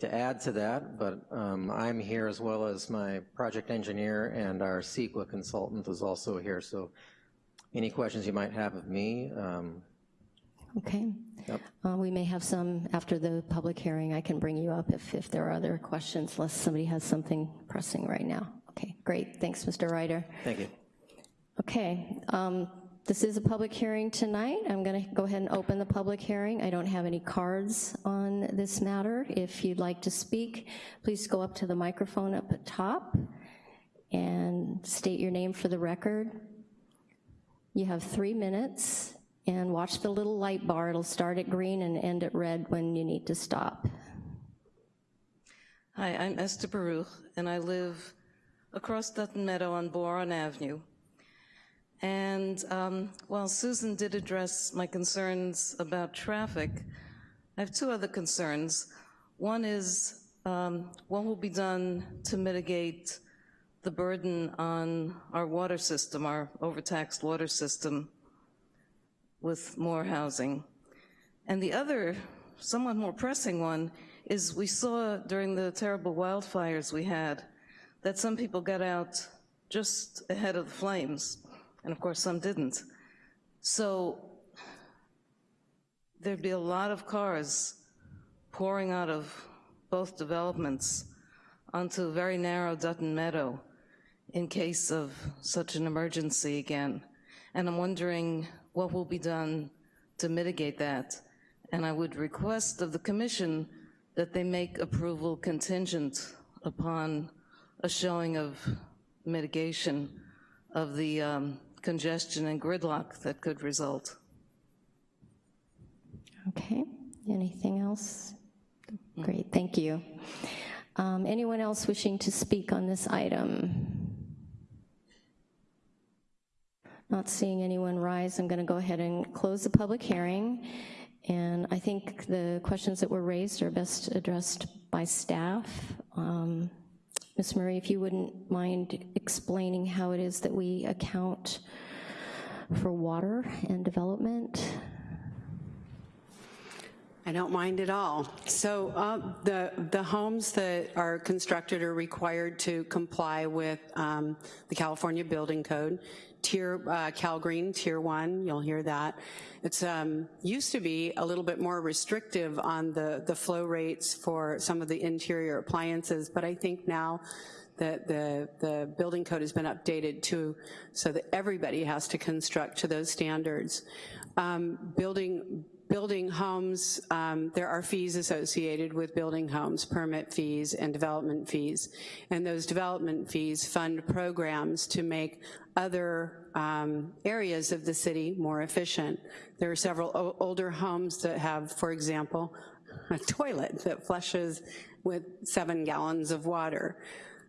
to add to that, but um, I'm here as well as my project engineer and our CEQA consultant is also here, so any questions you might have of me, um, Okay. Yep. Uh, We may have some after the public hearing. I can bring you up if, if there are other questions, unless somebody has something pressing right now. Okay, great. Thanks, Mr. Ryder. thank you. Okay, um, this is a public hearing tonight. I'm going to go ahead and open the public hearing. I don't have any cards on this matter. If you'd like to speak, please go up to the microphone up at top and state your name for the record. You have three minutes, and watch the little light bar. It'll start at green and end at red when you need to stop. Hi, I'm Esther Baruch, and I live across Dutton Meadow on Boron Avenue. And um, while Susan did address my concerns about traffic, I have two other concerns. One is um, what will be done to mitigate the burden on our water system, our overtaxed water system, with more housing. And the other, somewhat more pressing one, is we saw during the terrible wildfires we had that some people got out just ahead of the flames, and of course some didn't. So there'd be a lot of cars pouring out of both developments onto very narrow Dutton Meadow in case of such an emergency again. And I'm wondering what will be done to mitigate that. And I would request of the commission that they make approval contingent upon a showing of mitigation of the um, congestion and gridlock that could result. Okay, anything else? Great, thank you. Um, Anyone else wishing to speak on this item? Not seeing anyone rise, I'm going to go ahead and close the public hearing. And I think the questions that were raised are best addressed by staff. Um, Ms. Murray, if you wouldn't mind explaining how it is that we account for water and development? I don't mind at all. So uh, the, the homes that are constructed are required to comply with um, the California Building Code. Tier, uh, Cal Green, Tier 1, you'll hear that. It's um, used to be a little bit more restrictive on the, the flow rates for some of the interior appliances, but I think now that the, the building code has been updated to, so that everybody has to construct to those standards. Um, building, building homes, um, there are fees associated with building homes, permit fees and development fees. And those development fees fund programs to make other um, areas of the city more efficient. There are several older homes that have, for example, a toilet that flushes with seven gallons of water.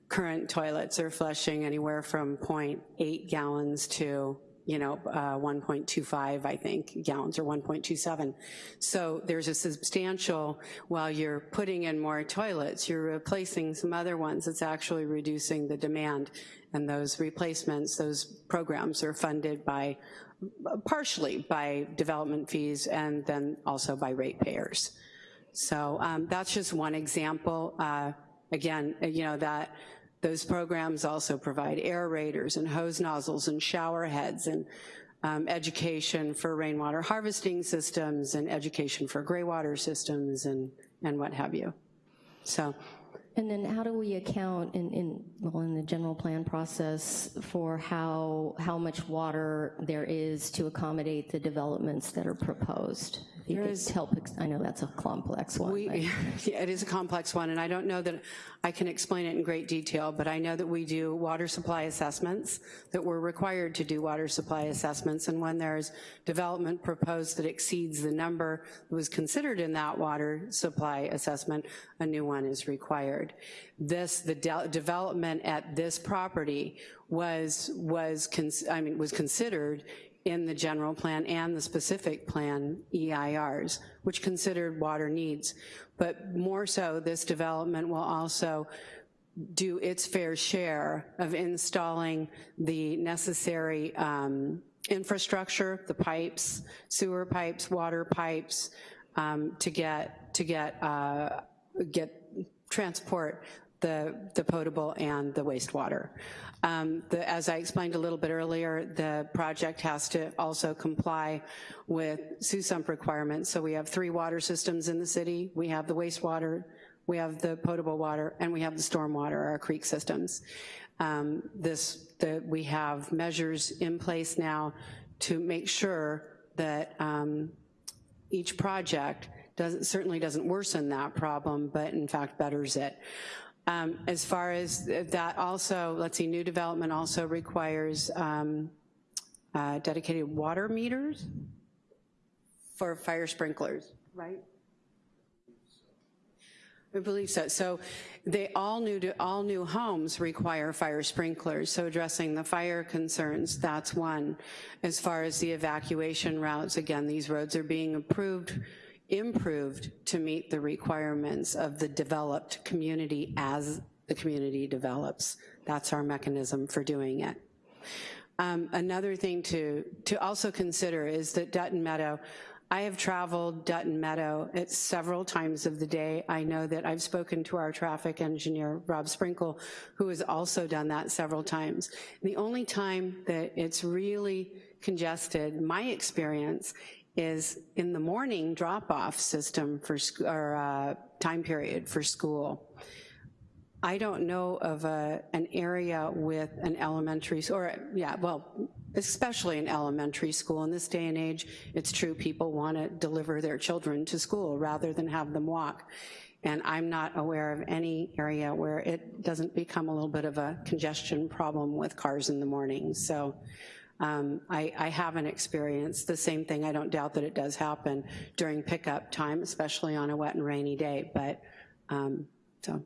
Current toilets are flushing anywhere from 0.8 gallons to you know, uh, 1.25, I think, gallons or 1.27. So there's a substantial, while you're putting in more toilets, you're replacing some other ones. It's actually reducing the demand. And those replacements, those programs are funded by, partially by development fees and then also by ratepayers. So um, that's just one example. Uh, again, you know, that those programs also provide aerators and hose nozzles and shower heads and um, education for rainwater harvesting systems and education for gray water systems and, and what have you. So. And then how do we account in, in, well, in the general plan process for how, how much water there is to accommodate the developments that are proposed? There is- help, I know that's a complex one. We, [LAUGHS] yeah, it is a complex one, and I don't know that I can explain it in great detail, but I know that we do water supply assessments, that we're required to do water supply assessments, and when there's development proposed that exceeds the number that was considered in that water supply assessment, a new one is required. This, the de- development at this property was, was, cons- I mean, was considered in the general plan and the specific plan EIRs, which considered water needs. But more so, this development will also do its fair share of installing the necessary um, infrastructure, the pipes, sewer pipes, water pipes, um, to get, to get, uh, get, transport the, the potable and the wastewater. Um, the, as I explained a little bit earlier, the project has to also comply with SUSUMP requirements. So we have three water systems in the city. We have the wastewater, we have the potable water, and we have the stormwater, our creek systems. Um, this, the, we have measures in place now to make sure that um, each project doesn't, certainly doesn't worsen that problem, but in fact betters it. Um, as far as that also, let's see, new development also requires um, uh, dedicated water meters for fire sprinklers, right? I believe so. So they all new to, all new homes require fire sprinklers. So addressing the fire concerns, that's one. As far as the evacuation routes, again, these roads are being approved, improved to meet the requirements of the developed community as the community develops. That's our mechanism for doing it. Um, another thing to, to also consider is that Dutton Meadow, I have traveled Dutton Meadow at several times of the day. I know that I've spoken to our traffic engineer, Rob Sprinkle, who has also done that several times. The only time that it's really congested, my experience, is in the morning drop-off system for, or uh, time period for school. I don't know of a, an area with an elementary, or yeah, well, especially an elementary school. In this day and age, it's true people want to deliver their children to school rather than have them walk. And I'm not aware of any area where it doesn't become a little bit of a congestion problem with cars in the morning. So um, I, I haven't experienced the same thing. I don't doubt that it does happen during pickup time, especially on a wet and rainy day, but um, so.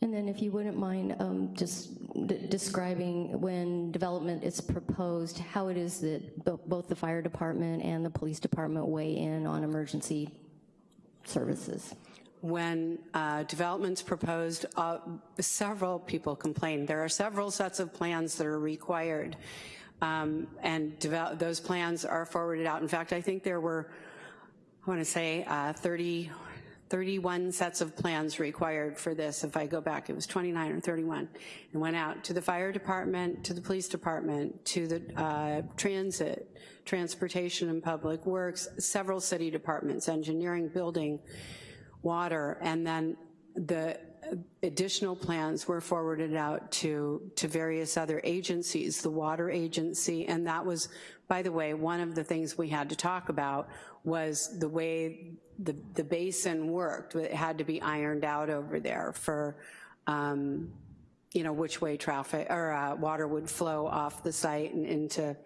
And then if you wouldn't mind um, just describing when development is proposed, how it is that bo both the fire department and the police department weigh in on emergency services. When uh, development's proposed, uh, several people complain. There are several sets of plans that are required, um, and those plans are forwarded out. In fact, I think there were, I wanna say, uh, 30, 31 sets of plans required for this. If I go back, it was 29 or 31. And went out to the fire department, to the police department, to the uh, transit, transportation and public works, several city departments, engineering, building, water, and then the additional plans were forwarded out to, to various other agencies, the water agency, and that was, by the way, one of the things we had to talk about was the way the, the basin worked. It had to be ironed out over there for, um, you know, which way traffic or uh, water would flow off the site and into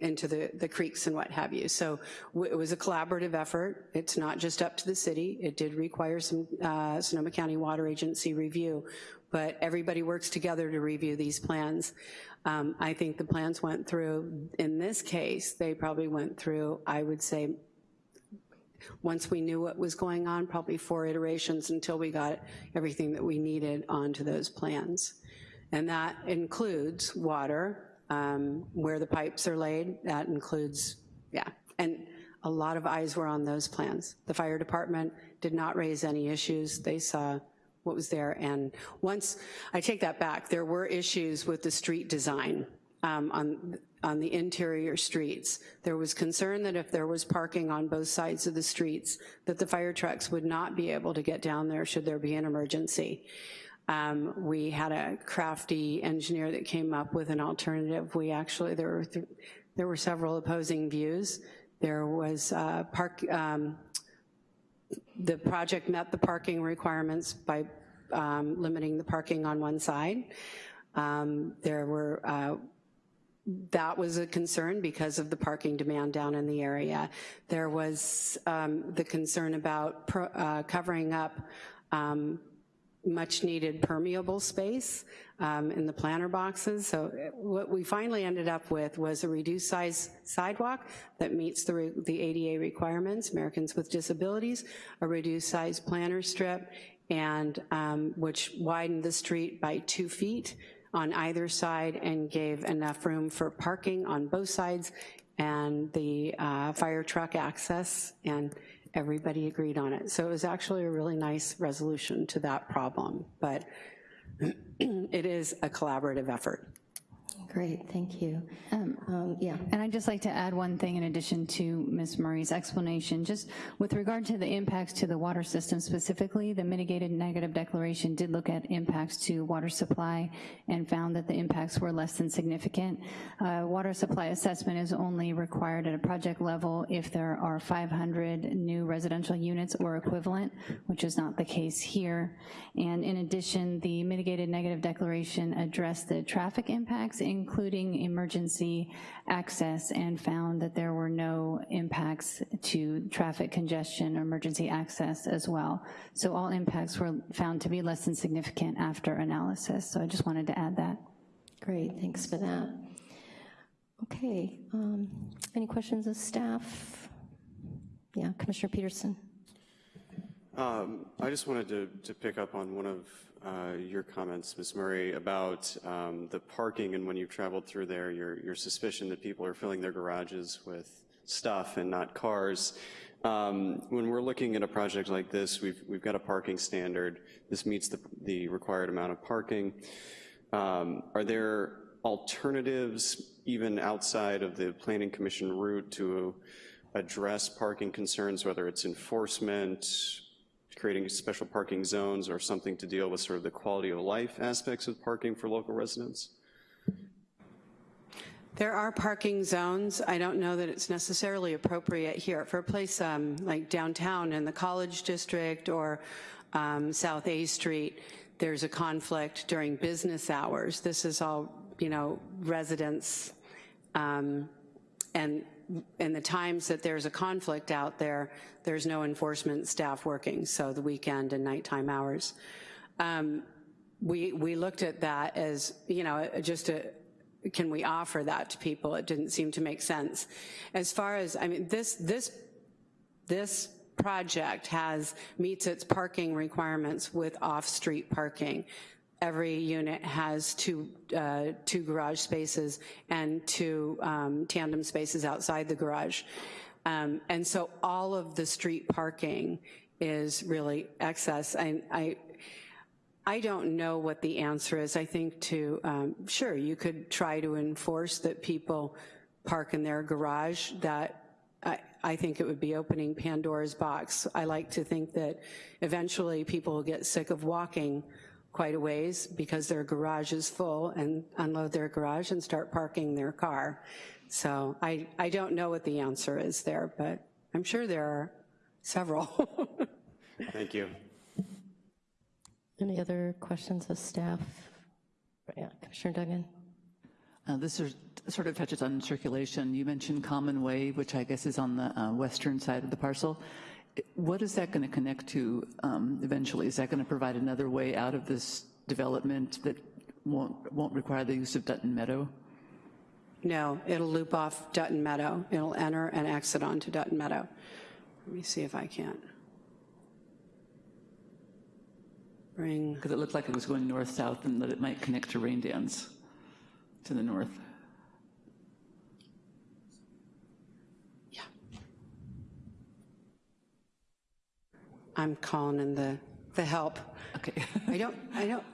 into the, the creeks and what have you. So it was a collaborative effort. It's not just up to the city. It did require some uh, Sonoma County Water Agency review, but everybody works together to review these plans. Um, I think the plans went through, in this case, they probably went through, I would say, once we knew what was going on, probably four iterations until we got everything that we needed onto those plans. And that includes water, um, where the pipes are laid, that includes, yeah, and a lot of eyes were on those plans. The fire department did not raise any issues. They saw what was there, and once, I take that back, there were issues with the street design um, on on the interior streets. There was concern that if there was parking on both sides of the streets, that the fire trucks would not be able to get down there should there be an emergency. Um, we had a crafty engineer that came up with an alternative. We actually, there were, th there were several opposing views. There was uh, park, um, the project met the parking requirements by um, limiting the parking on one side. Um, there were uh, that was a concern because of the parking demand down in the area. There was um, the concern about pro, uh, covering up um, much needed permeable space um, in the planter boxes. So uh, what we finally ended up with was a reduced size sidewalk that meets the, the ADA requirements, Americans with Disabilities, a reduced size planter strip, and um, which widened the street by two feet on either side and gave enough room for parking on both sides and the uh, fire truck access, and everybody agreed on it. So it was actually a really nice resolution to that problem, but [CLEARS THROAT] it is a collaborative effort. Great, thank you. Um, yeah. And I'd just like to add one thing in addition to Ms. Murray's explanation. Just with regard to the impacts to the water system specifically, the mitigated negative declaration did look at impacts to water supply and found that the impacts were less than significant. Uh, water supply assessment is only required at a project level if there are 500 new residential units or equivalent, which is not the case here. And in addition, the mitigated negative declaration addressed the traffic impacts, including emergency access, and found that there were no impacts to traffic congestion or emergency access as well. So all impacts were found to be less than significant after analysis. So I just wanted to add that. Great, thanks for that. Okay, um, any questions of staff? Yeah, Commissioner Peterson. Um, I just wanted to, to pick up on one of uh, your comments, Ms. Murray, about um, the parking and when you've traveled through there, your, your suspicion that people are filling their garages with stuff and not cars. Um, when we're looking at a project like this, we've, we've got a parking standard. This meets the, the required amount of parking. Um, are there alternatives, even outside of the Planning Commission route, to address parking concerns, whether it's enforcement, creating special parking zones or something to deal with sort of the quality of life aspects of parking for local residents? There are parking zones. I don't know that it's necessarily appropriate here. For a place um, like downtown in the College District or um, South A Street, there's a conflict during business hours. This is all, you know, residents um, and in the times that there's a conflict out there, there's no enforcement staff working, so the weekend and nighttime hours. Um, we, we looked at that as, you know, just a, can we offer that to people? It didn't seem to make sense. As far as, I mean, this, this, this project has, meets its parking requirements with off-street parking every unit has two, uh, two garage spaces and two um, tandem spaces outside the garage. Um, and so all of the street parking is really excess. And I, I don't know what the answer is. I think to, um, sure, you could try to enforce that people park in their garage. That I, I think it would be opening Pandora's box. I like to think that eventually people will get sick of walking quite a ways because their garage is full and unload their garage and start parking their car. So I, I don't know what the answer is there, but I'm sure there are several. [LAUGHS] Thank you. Any other questions of staff? Yeah, Commissioner Duggan. Uh, this is, sort of touches on circulation. You mentioned Common Way, which I guess is on the uh, western side of the parcel. What is that going to connect to um, eventually? Is that going to provide another way out of this development that won't, won't require the use of Dutton Meadow? No, it'll loop off Dutton Meadow. It'll enter and exit onto Dutton Meadow. Let me see if I can. Bring. Because it looked like it was going north-south and that it might connect to Raindance to the north. I'm calling in the, the help. Okay. I don't, I don't.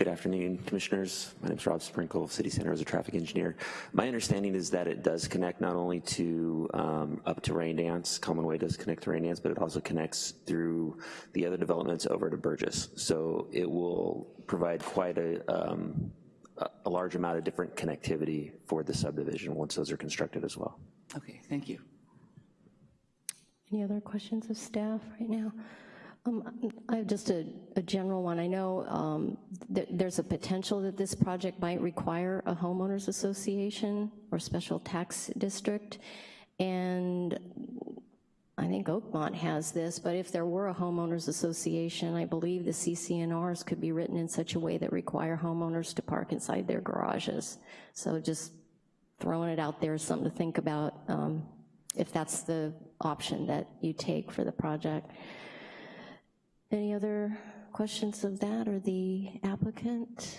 Good afternoon, commissioners. My name is Rob Sprinkle, City Center as a traffic engineer. My understanding is that it does connect not only to um, up to Raindance, Common Way does connect to Raindance, but it also connects through the other developments over to Burgess. So it will provide quite a, um, a large amount of different connectivity for the subdivision once those are constructed as well. Okay, thank you. Any other questions of staff right now? Um, I have just a, a, general one. I know um, th there's a potential that this project might require a homeowners association or special tax district, and I think Oakmont has this, but if there were a homeowners association, I believe the CC&Rs could be written in such a way that require homeowners to park inside their garages. So just throwing it out there is something to think about um, if that's the option that you take for the project. Any other questions of that or the applicant?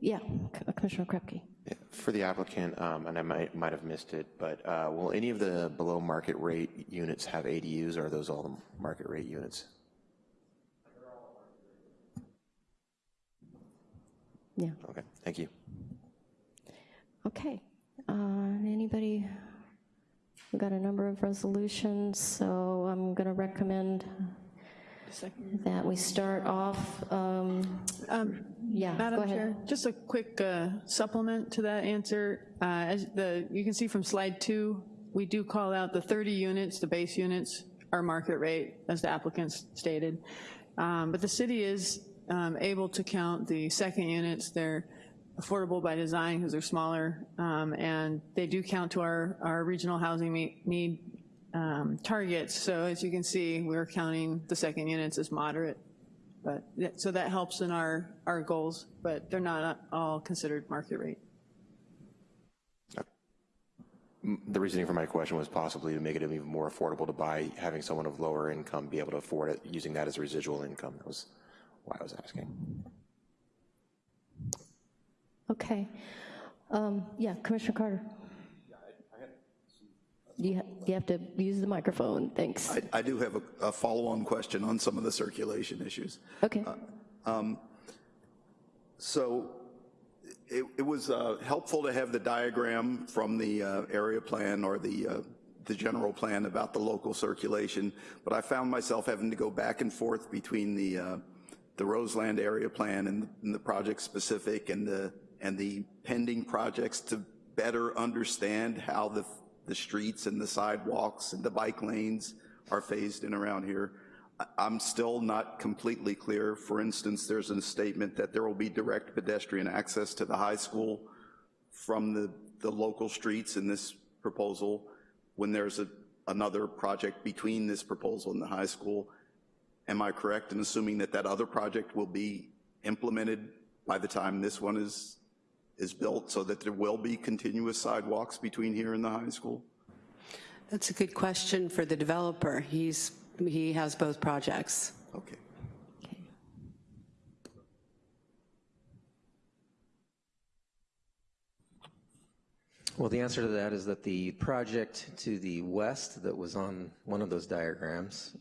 Yeah, Commissioner Krepke. For the applicant, um, and I might, might have missed it, but uh, will any of the below market rate units have ADUs or are those all the market rate units? Yeah. Okay, thank you. Okay. Uh, Anybody? We've got a number of resolutions, so I'm going to recommend that we start off, um, yeah, go Madam ahead. Chair, just a quick uh, supplement to that answer. Uh, As the, you can see from slide two, we do call out the 30 units, the base units, are market rate, as the applicants stated. Um, But the city is um, able to count the second units, they're affordable by design because they're smaller, um, and they do count to our, our regional housing need um, targets. So as you can see, we're counting the second units as moderate. But, so that helps in our, our goals, but they're not all considered market rate. The reasoning for my question was possibly to make it even more affordable to buy, having someone of lower income be able to afford it, using that as a residual income. That was why I was asking. Okay. Um, Yeah, Commissioner Carter. You ha- you have to use the microphone, thanks. I, I do have a, a follow-on question on some of the circulation issues. Okay. Um, So it, it was uh, helpful to have the diagram from the uh, area plan or the, uh, the general plan about the local circulation, but I found myself having to go back and forth between the, uh, the Roseland area plan and, and the project specific and the, and the pending projects to better understand how the, the streets and the sidewalks and the bike lanes are phased in around here. I'm still not completely clear. For instance, there's a statement that there will be direct pedestrian access to the high school from the, the local streets in this proposal, when there's a, another project between this proposal and the high school. Am I correct in assuming that that other project will be implemented by the time this one is, is built, so that there will be continuous sidewalks between here and the high school? That's a good question for the developer. He's, he has both projects. Okay. Well, the answer to that is that the project to the west that was on one of those diagrams,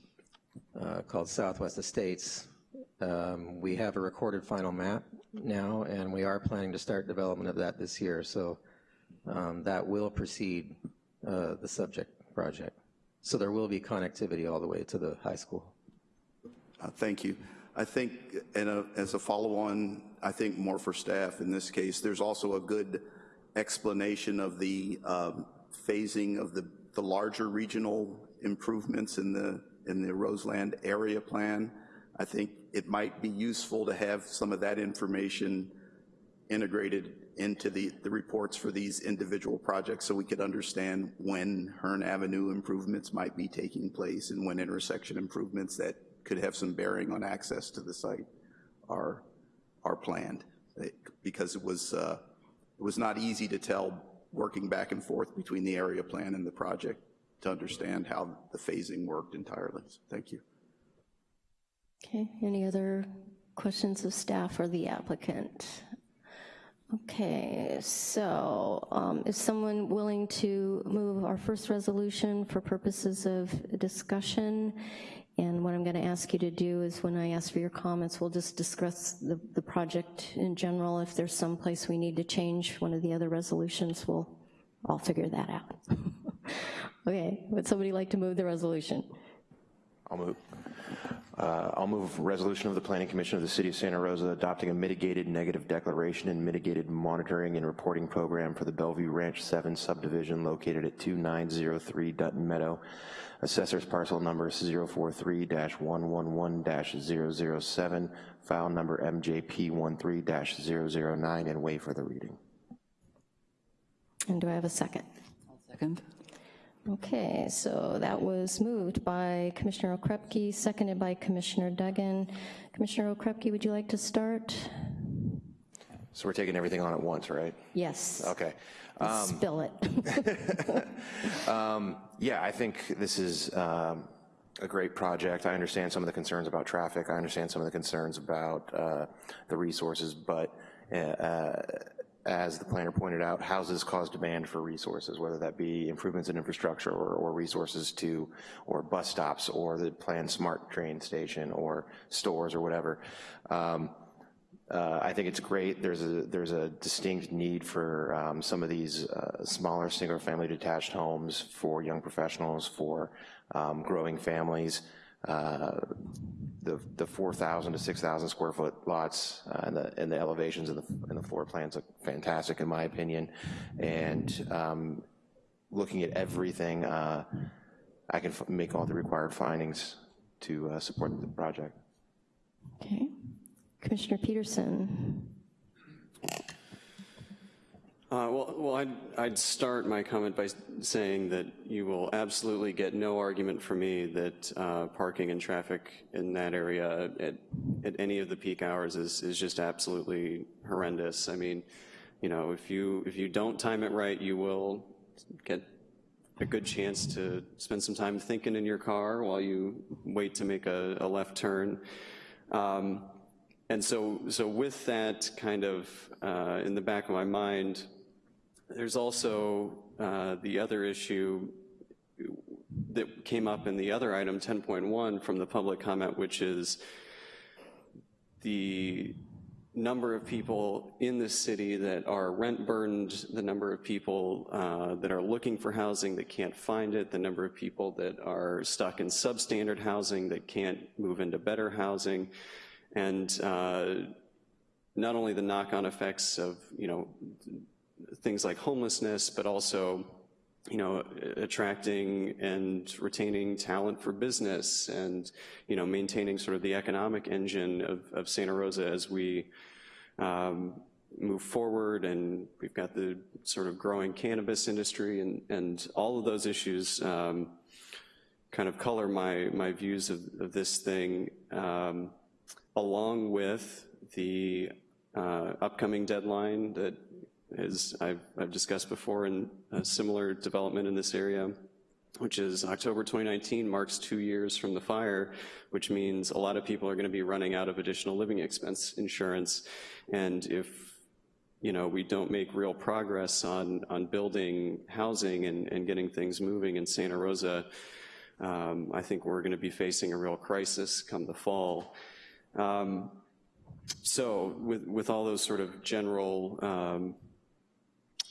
uh, called Southwest Estates, um, we have a recorded final map now, and we are planning to start development of that this year. So um, that will precede uh, the subject project. So there will be connectivity all the way to the high school. Uh, Thank you. I think, and a- as a follow-on, I think more for staff in this case, there's also a good explanation of the um, phasing of the, the larger regional improvements in the, in the Roseland area plan. I think it might be useful to have some of that information integrated into the, the reports for these individual projects so we could understand when Hearn Avenue improvements might be taking place and when intersection improvements that could have some bearing on access to the site are, are planned. It- Because it was, uh, it was not easy to tell, working back and forth between the area plan and the project, to understand how the phasing worked entirely. So Thank you. Okay, any other questions of staff or the applicant? Okay, so um, is someone willing to move our first resolution for purposes of discussion? And what I'm going to ask you to do is when I ask for your comments, we'll just discuss the, the project in general. If there's some place we need to change one of the other resolutions, we'll, I'll figure that out. [LAUGHS] Okay, would somebody like to move the resolution? I'll move. Uh, I'll move resolution of the Planning Commission of the City of Santa Rosa adopting a mitigated negative declaration and mitigated monitoring and reporting program for the Bellevue Ranch 7 subdivision located at 2903 Dutton Meadow, assessor's parcel number 043-111-007, file number MJP13-009, and waive for the reading. And do I have a second? Second? Okay, so that was moved by Commissioner Okrepkie, seconded by Commissioner Duggan. Commissioner Okrepkie, would you like to start? So we're taking everything on at once, right? Yes. Okay. Spill it. [LAUGHS] Um, Yeah, I think this is um, a great project. I understand some of the concerns about traffic. I understand some of the concerns about uh, the resources, but uh, as the planner pointed out, houses cause demand for resources, whether that be improvements in infrastructure or, or resources to, or bus stops, or the planned smart train station, or stores, or whatever. Um, uh, I think it's great. There's a there's a distinct need for um, some of these uh, smaller single-family detached homes for young professionals, for um, growing families. Uh, the the 4,000 to 6,000 square foot lots uh, and the and the elevations and the and the floor plans look fantastic in my opinion. And um, looking at everything, uh, I can make all the required findings to uh, support the project. Okay. Commissioner Peterson. Uh, well, well I'd, I'd start my comment by saying that you will absolutely get no argument from me that uh, parking and traffic in that area at, at any of the peak hours is, is just absolutely horrendous. I mean, you know, if you, if you don't time it right, you will get a good chance to spend some time thinking in your car while you wait to make a, a left turn. Um, and so, so with that kind of uh, in the back of my mind, there's also uh, the other issue that came up in the other item, 10.1, from the public comment, which is the number of people in the city that are rent burdened, the number of people uh, that are looking for housing that can't find it, the number of people that are stuck in substandard housing that can't move into better housing, and uh, not only the knock-on effects of, you know, things like homelessness, but also, you know, attracting and retaining talent for business and, you know, maintaining sort of the economic engine of, of Santa Rosa as we um, move forward. And we've got the sort of growing cannabis industry and, and all of those issues um, kind of color my, my views of, of this thing um, along with the uh, upcoming deadline that as I've, I've discussed before in a similar development in this area, which is October 2019 marks two years from the fire, which means a lot of people are gonna be running out of additional living expense insurance. And if you know, we don't make real progress on, on building housing and, and getting things moving in Santa Rosa, um, I think we're gonna be facing a real crisis come the fall. Um, so with, with all those sort of general um,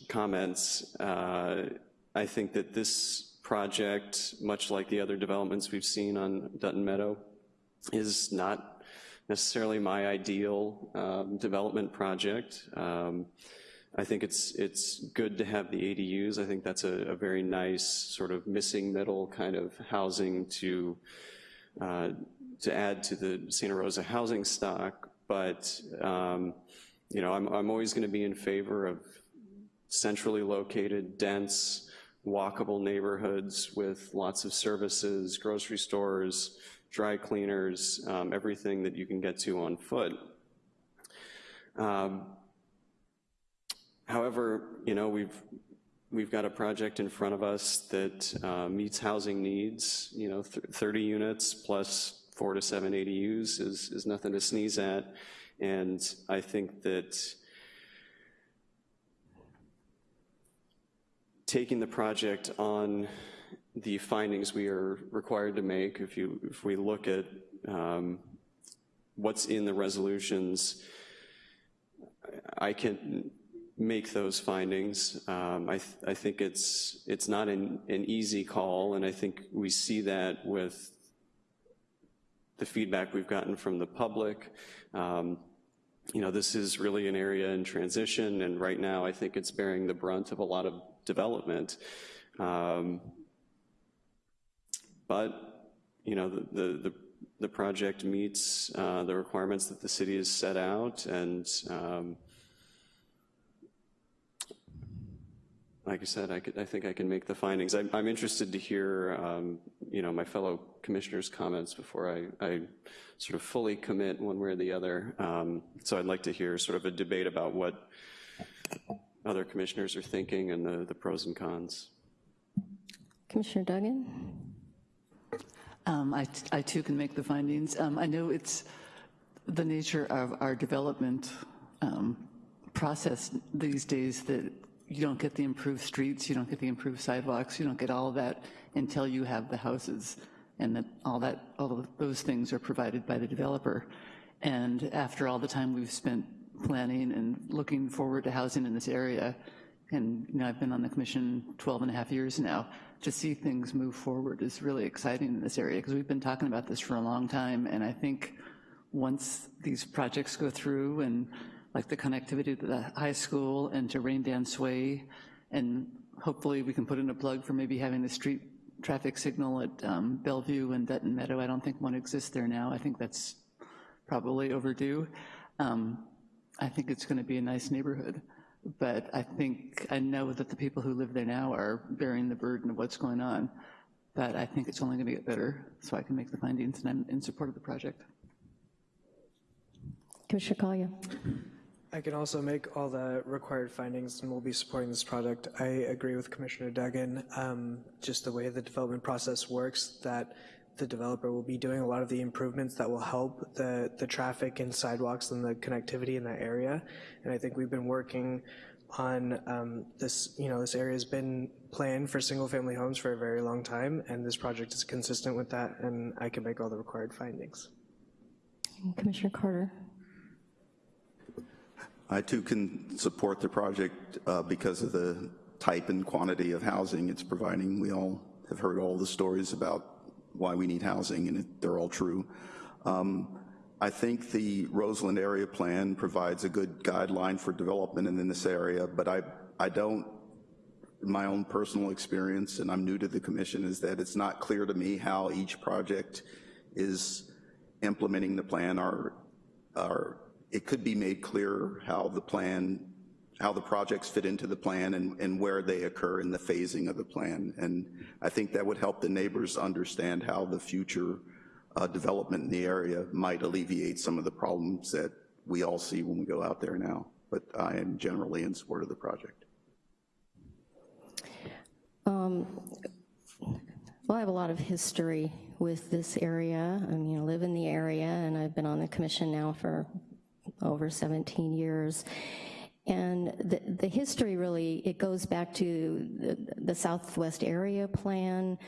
comments, uh, I think that this project, much like the other developments we've seen on Dutton Meadow, is not necessarily my ideal um, development project. Um, I think it's it's good to have the ADUs. I think that's a, a very nice sort of missing middle kind of housing to uh, to add to the Santa Rosa housing stock. But um, you know, I'm I'm always going to be in favor of centrally located, dense, walkable neighborhoods with lots of services, grocery stores, dry cleaners, um, everything that you can get to on foot. Um, however, you know, we've we've got a project in front of us that uh, meets housing needs. You know, th 30 units plus four to seven ADUs is is nothing to sneeze at, and I think that taking the project on the findings we are required to make, if you if we look at um, what's in the resolutions, I can make those findings. Um, I, th I think it's it's not an, an easy call, and I think we see that with the feedback we've gotten from the public. Um, you know, this is really an area in transition, and right now I think it's bearing the brunt of a lot of development. Um, but, you know, the, the, the project meets uh, the requirements that the city has set out, and um, like I said, I, could, I think I can make the findings. I'm, I'm interested to hear, um, you know, my fellow commissioners' comments before I, I, sort of fully commit one way or the other. Um, so I'd like to hear sort of a debate about what other commissioners are thinking and the, the pros and cons. Commissioner Duggan? Um, I, I too can make the findings. Um, I know it's the nature of our development um, process these days that you don't get the improved streets, you don't get the improved sidewalks, you don't get all of that until you have the houses and that all that all of those things are provided by the developer. And after all the time we've spent planning and looking forward to housing in this area, and you know, I've been on the commission 12 and a half years now, to see things move forward is really exciting in this area because we've been talking about this for a long time and I think once these projects go through and like the connectivity to the high school and to Rain Dance Way and hopefully we can put in a plug for maybe having the street traffic signal at um, Bellevue and Dutton Meadow. I don't think one exists there now. I think that's probably overdue. Um, I think it's going to be a nice neighborhood. But I think, I know that the people who live there now are bearing the burden of what's going on. But I think it's only going to get better, so I can make the findings, and I'm in support of the project. Commissioner Collier? I can also make all the required findings and we'll be supporting this project. I agree with Commissioner Duggan, um, just the way the development process works, that the developer will be doing a lot of the improvements that will help the, the traffic and sidewalks and the connectivity in that area. And I think we've been working on um, this, you know, this area has been planned for single family homes for a very long time and this project is consistent with that and I can make all the required findings. Commissioner Carter? I too can support the project uh, because of the type and quantity of housing it's providing. We all have heard all the stories about why we need housing, and they're all true. Um, I think the Roseland area plan provides a good guideline for development in this area, but I, I don't, my own personal experience, and I'm new to the commission, is that it's not clear to me how each project is implementing the plan or, or it could be made clear how the plan, how the projects fit into the plan and, and where they occur in the phasing of the plan. And I think that would help the neighbors understand how the future uh, development in the area might alleviate some of the problems that we all see when we go out there now. But I am generally in support of the project. Um, well, I have a lot of history with this area. I mean, I live in the area and I've been on the commission now for over 17 years. And the, the history really, it goes back to the, the Southwest Area Plan,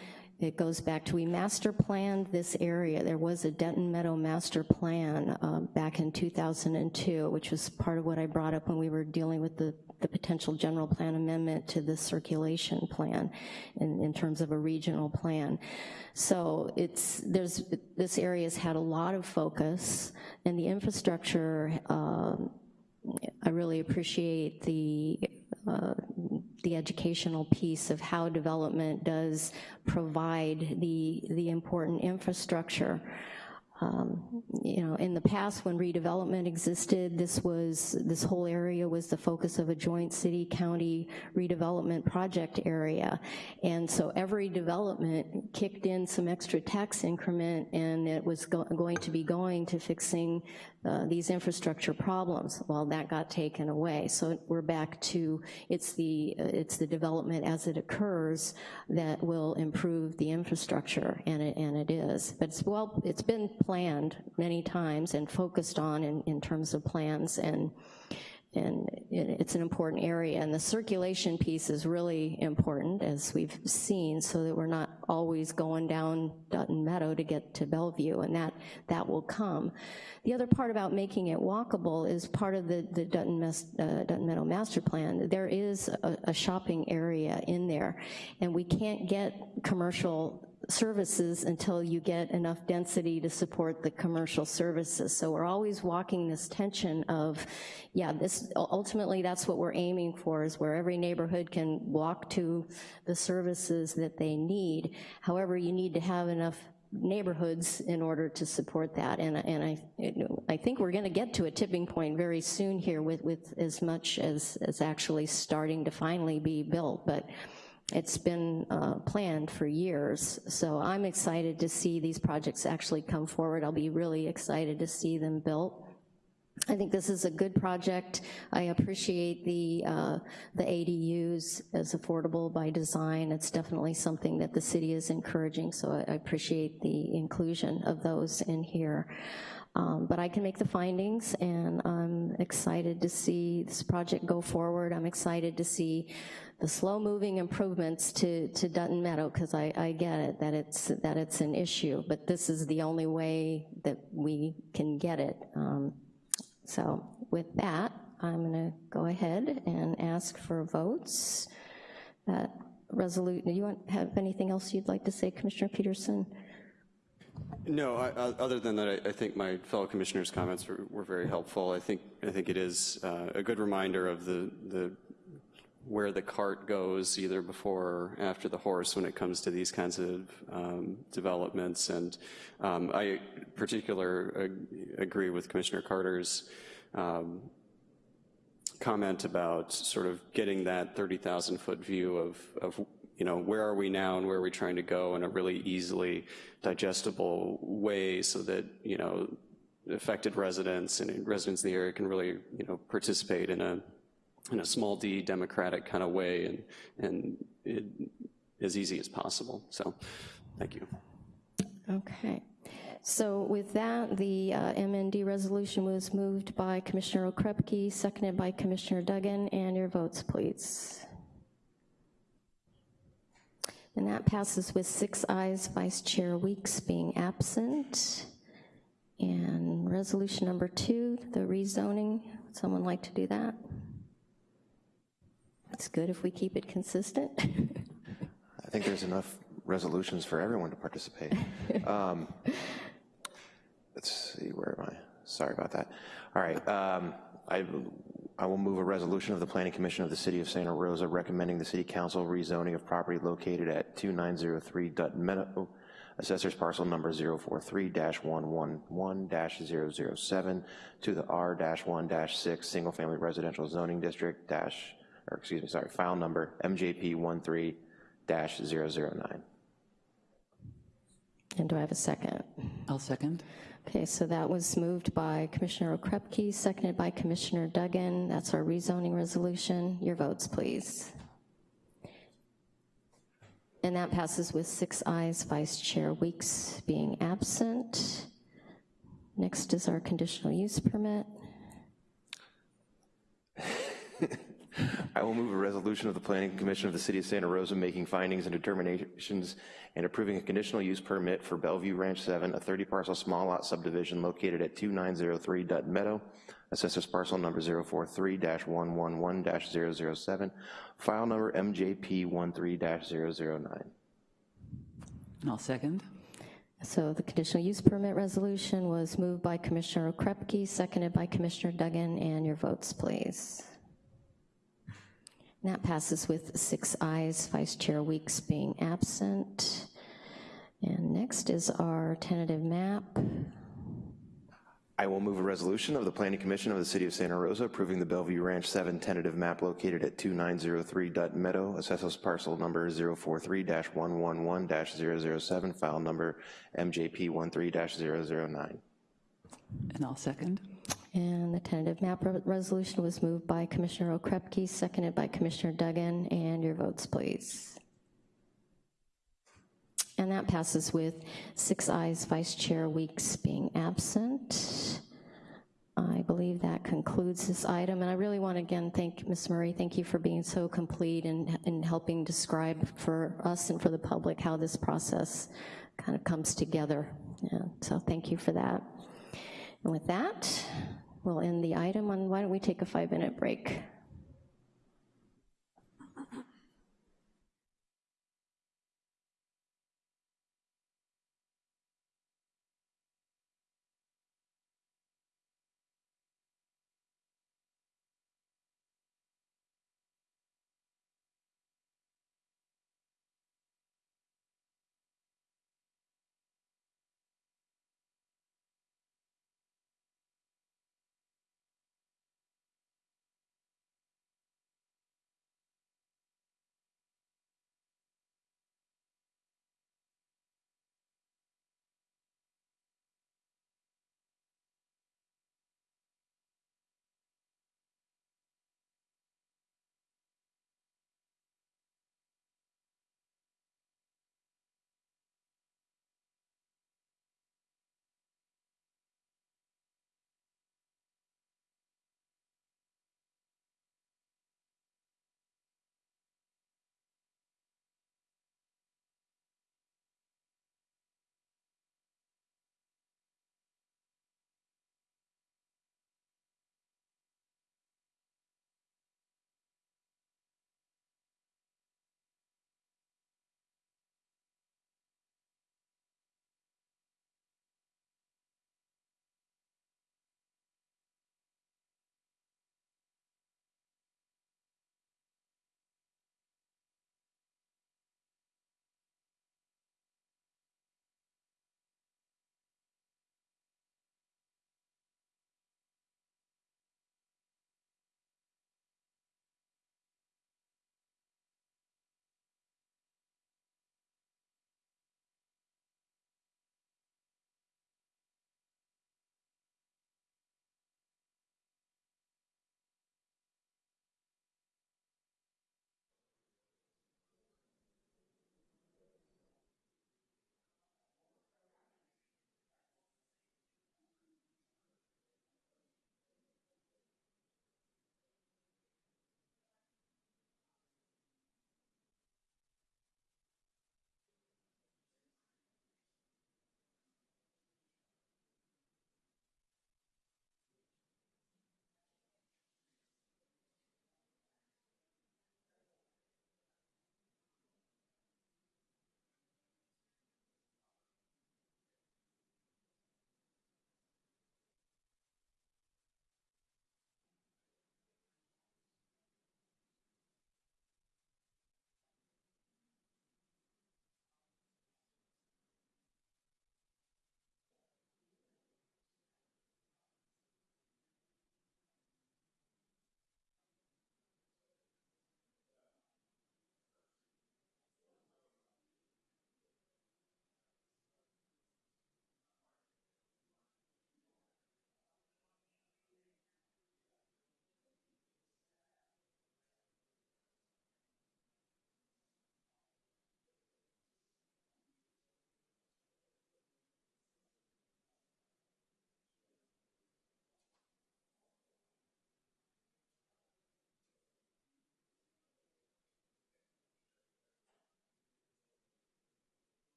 it goes back to we master planned this area. There was a Dutton Meadow master plan um, back in 2002, which was part of what I brought up when we were dealing with the, the potential general plan amendment to the circulation plan in, in terms of a regional plan. So it's, there's, this area's had a lot of focus and the infrastructure, um, I really appreciate the uh, the educational piece of how development does provide the, the important infrastructure. Um, you know, in the past when redevelopment existed, this was, this whole area was the focus of a joint city-county redevelopment project area. And so every development kicked in some extra tax increment and it was go going to be going to fixing uh, these infrastructure problems. Well, that got taken away. So we're back to, it's the, it's the development as it occurs that will improve the infrastructure, and it, and it is. But it's, well, it's been planned many times and focused on in, in terms of plans and and it's an important area. And the circulation piece is really important, as we've seen, so that we're not always going down Dutton Meadow to get to Bellevue, and that, that will come. The other part about making it walkable is part of the, the Dutton, uh, Dutton Meadow Master Plan. There is a, a shopping area in there, and we can't get commercial services until you get enough density to support the commercial services. So we're always walking this tension of, yeah, this ultimately that's what we're aiming for is where every neighborhood can walk to the services that they need. However, you need to have enough neighborhoods in order to support that. And, and I, I think we're gonna get to a tipping point very soon here with, with as much as, as actually starting to finally be built. But it's been uh, planned for years. So I'm excited to see these projects actually come forward. I'll be really excited to see them built. I think this is a good project. I appreciate the, uh, the ADUs as affordable by design. It's definitely something that the city is encouraging, so I appreciate the inclusion of those in here. Um, But I can make the findings, and I'm excited to see this project go forward. I'm excited to see the slow-moving improvements to, to Dutton Meadow, because I, I get it, that it's, that it's an issue, but this is the only way that we can get it. Um, so with that, I'm going to go ahead and ask for votes. That resolute, do you want, have anything else you'd like to say, Commissioner Peterson? No, I- other than that, I, I think my fellow commissioners' comments were, were very helpful. I think, I think it is uh, a good reminder of the, the, where the cart goes, either before or after the horse when it comes to these kinds of um, developments. And um, I particular ag- agree with Commissioner Carter's um, comment about sort of getting that 30,000 foot view of, of, you know, where are we now and where are we trying to go in a really easily digestible way so that, you know, affected residents and residents in the area can really, you know, participate in a, in a small d democratic kind of way and, and it, as easy as possible. So, thank you. Okay. So with that, the uh, MND resolution was moved by Commissioner Okrepkie, seconded by Commissioner Duggan, and your votes, please. And that passes with six ayes, Vice Chair Weeks being absent. And resolution number two, the rezoning, would someone like to do that? It's good if we keep it consistent. [LAUGHS] I think there's enough resolutions for everyone to participate. [LAUGHS] Um, Let's see, where am I? Sorry about that. All right, um, I, I will move a resolution of the Planning Commission of the City of Santa Rosa recommending the City Council rezoning of property located at 2903 Dutton Meadow, Assessor's Parcel Number 043-111-007 to the R-1-6 Single Family Residential Zoning District dash, or excuse me, sorry, file number MJP 13-009. And do I have a second? I'll second. Okay, so that was moved by Commissioner Okrepkie, seconded by Commissioner Duggan. That's our rezoning resolution. Your votes, please. And that passes with six ayes, Vice Chair Weeks being absent. Next is our conditional use permit. [LAUGHS] I will move a resolution of the Planning Commission of the City of Santa Rosa making findings and determinations and approving a conditional use permit for Bellevue Ranch 7, a 30 parcel small lot subdivision located at 2903 Dutton Meadow, assessors parcel number 043-111-007, file number MJP 13-009. And I'll second. So the conditional use permit resolution was moved by Commissioner Okrepkie, seconded by Commissioner Duggan, and your votes, please. And that passes with six ayes, Vice Chair Weeks being absent. And next is our tentative map. I will move a resolution of the Planning Commission of the City of Santa Rosa approving the Bellevue Ranch 7 tentative map located at 2903 Dutton Meadow, assessors parcel number 043-111-007, file number MJP 13-009. And I'll second. And the tentative map re- resolution was moved by Commissioner Okrepkie, seconded by Commissioner Duggan, and your votes, please. And that passes with six ayes, Vice Chair Weeks being absent. I believe that concludes this item, and I really want to again thank Ms. Murray, thank you for being so complete and, and helping describe for us and for the public how this process kind of comes together. Yeah, so thank you for that. And with that, we'll end the item, and why don't we take a five-minute break?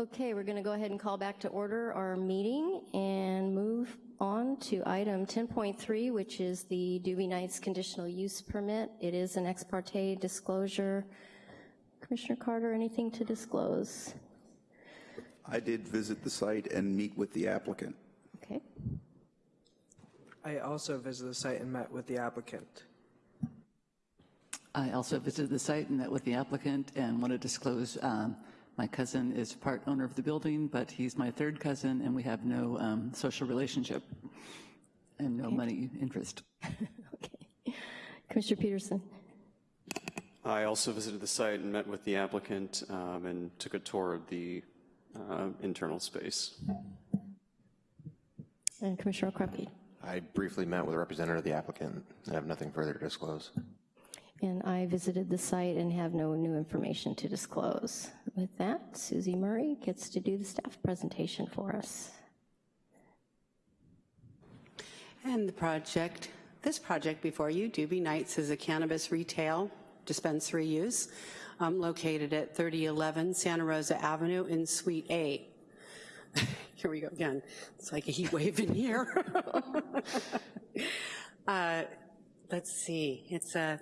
Okay, we're going to go ahead and call back to order our meeting and move on to item 10.3, which is the Doobie Nights conditional use permit. It is an ex parte disclosure. Commissioner Carter, anything to disclose? I did visit the site and meet with the applicant. Okay. I also visited the site and met with the applicant. I also visited the site and met with the applicant and want to disclose um, my cousin is part owner of the building, but he's my third cousin and we have no um, social relationship and no money interest. [LAUGHS] Okay. Commissioner Peterson? I also visited the site and met with the applicant um, and took a tour of the uh, internal space. And Commissioner Okrepkie? I briefly met with a representative of the applicant I have nothing further to disclose. And I visited the site and have no new information to disclose. With that, Susie Murray gets to do the staff presentation for us. And the project, this project before you, Doobie Nights, is a cannabis retail dispensary use um, located at 3011 Santa Rosa Avenue in Suite A. [LAUGHS] here we go again. It's like a heat wave in here. [LAUGHS] uh, let's see, it's a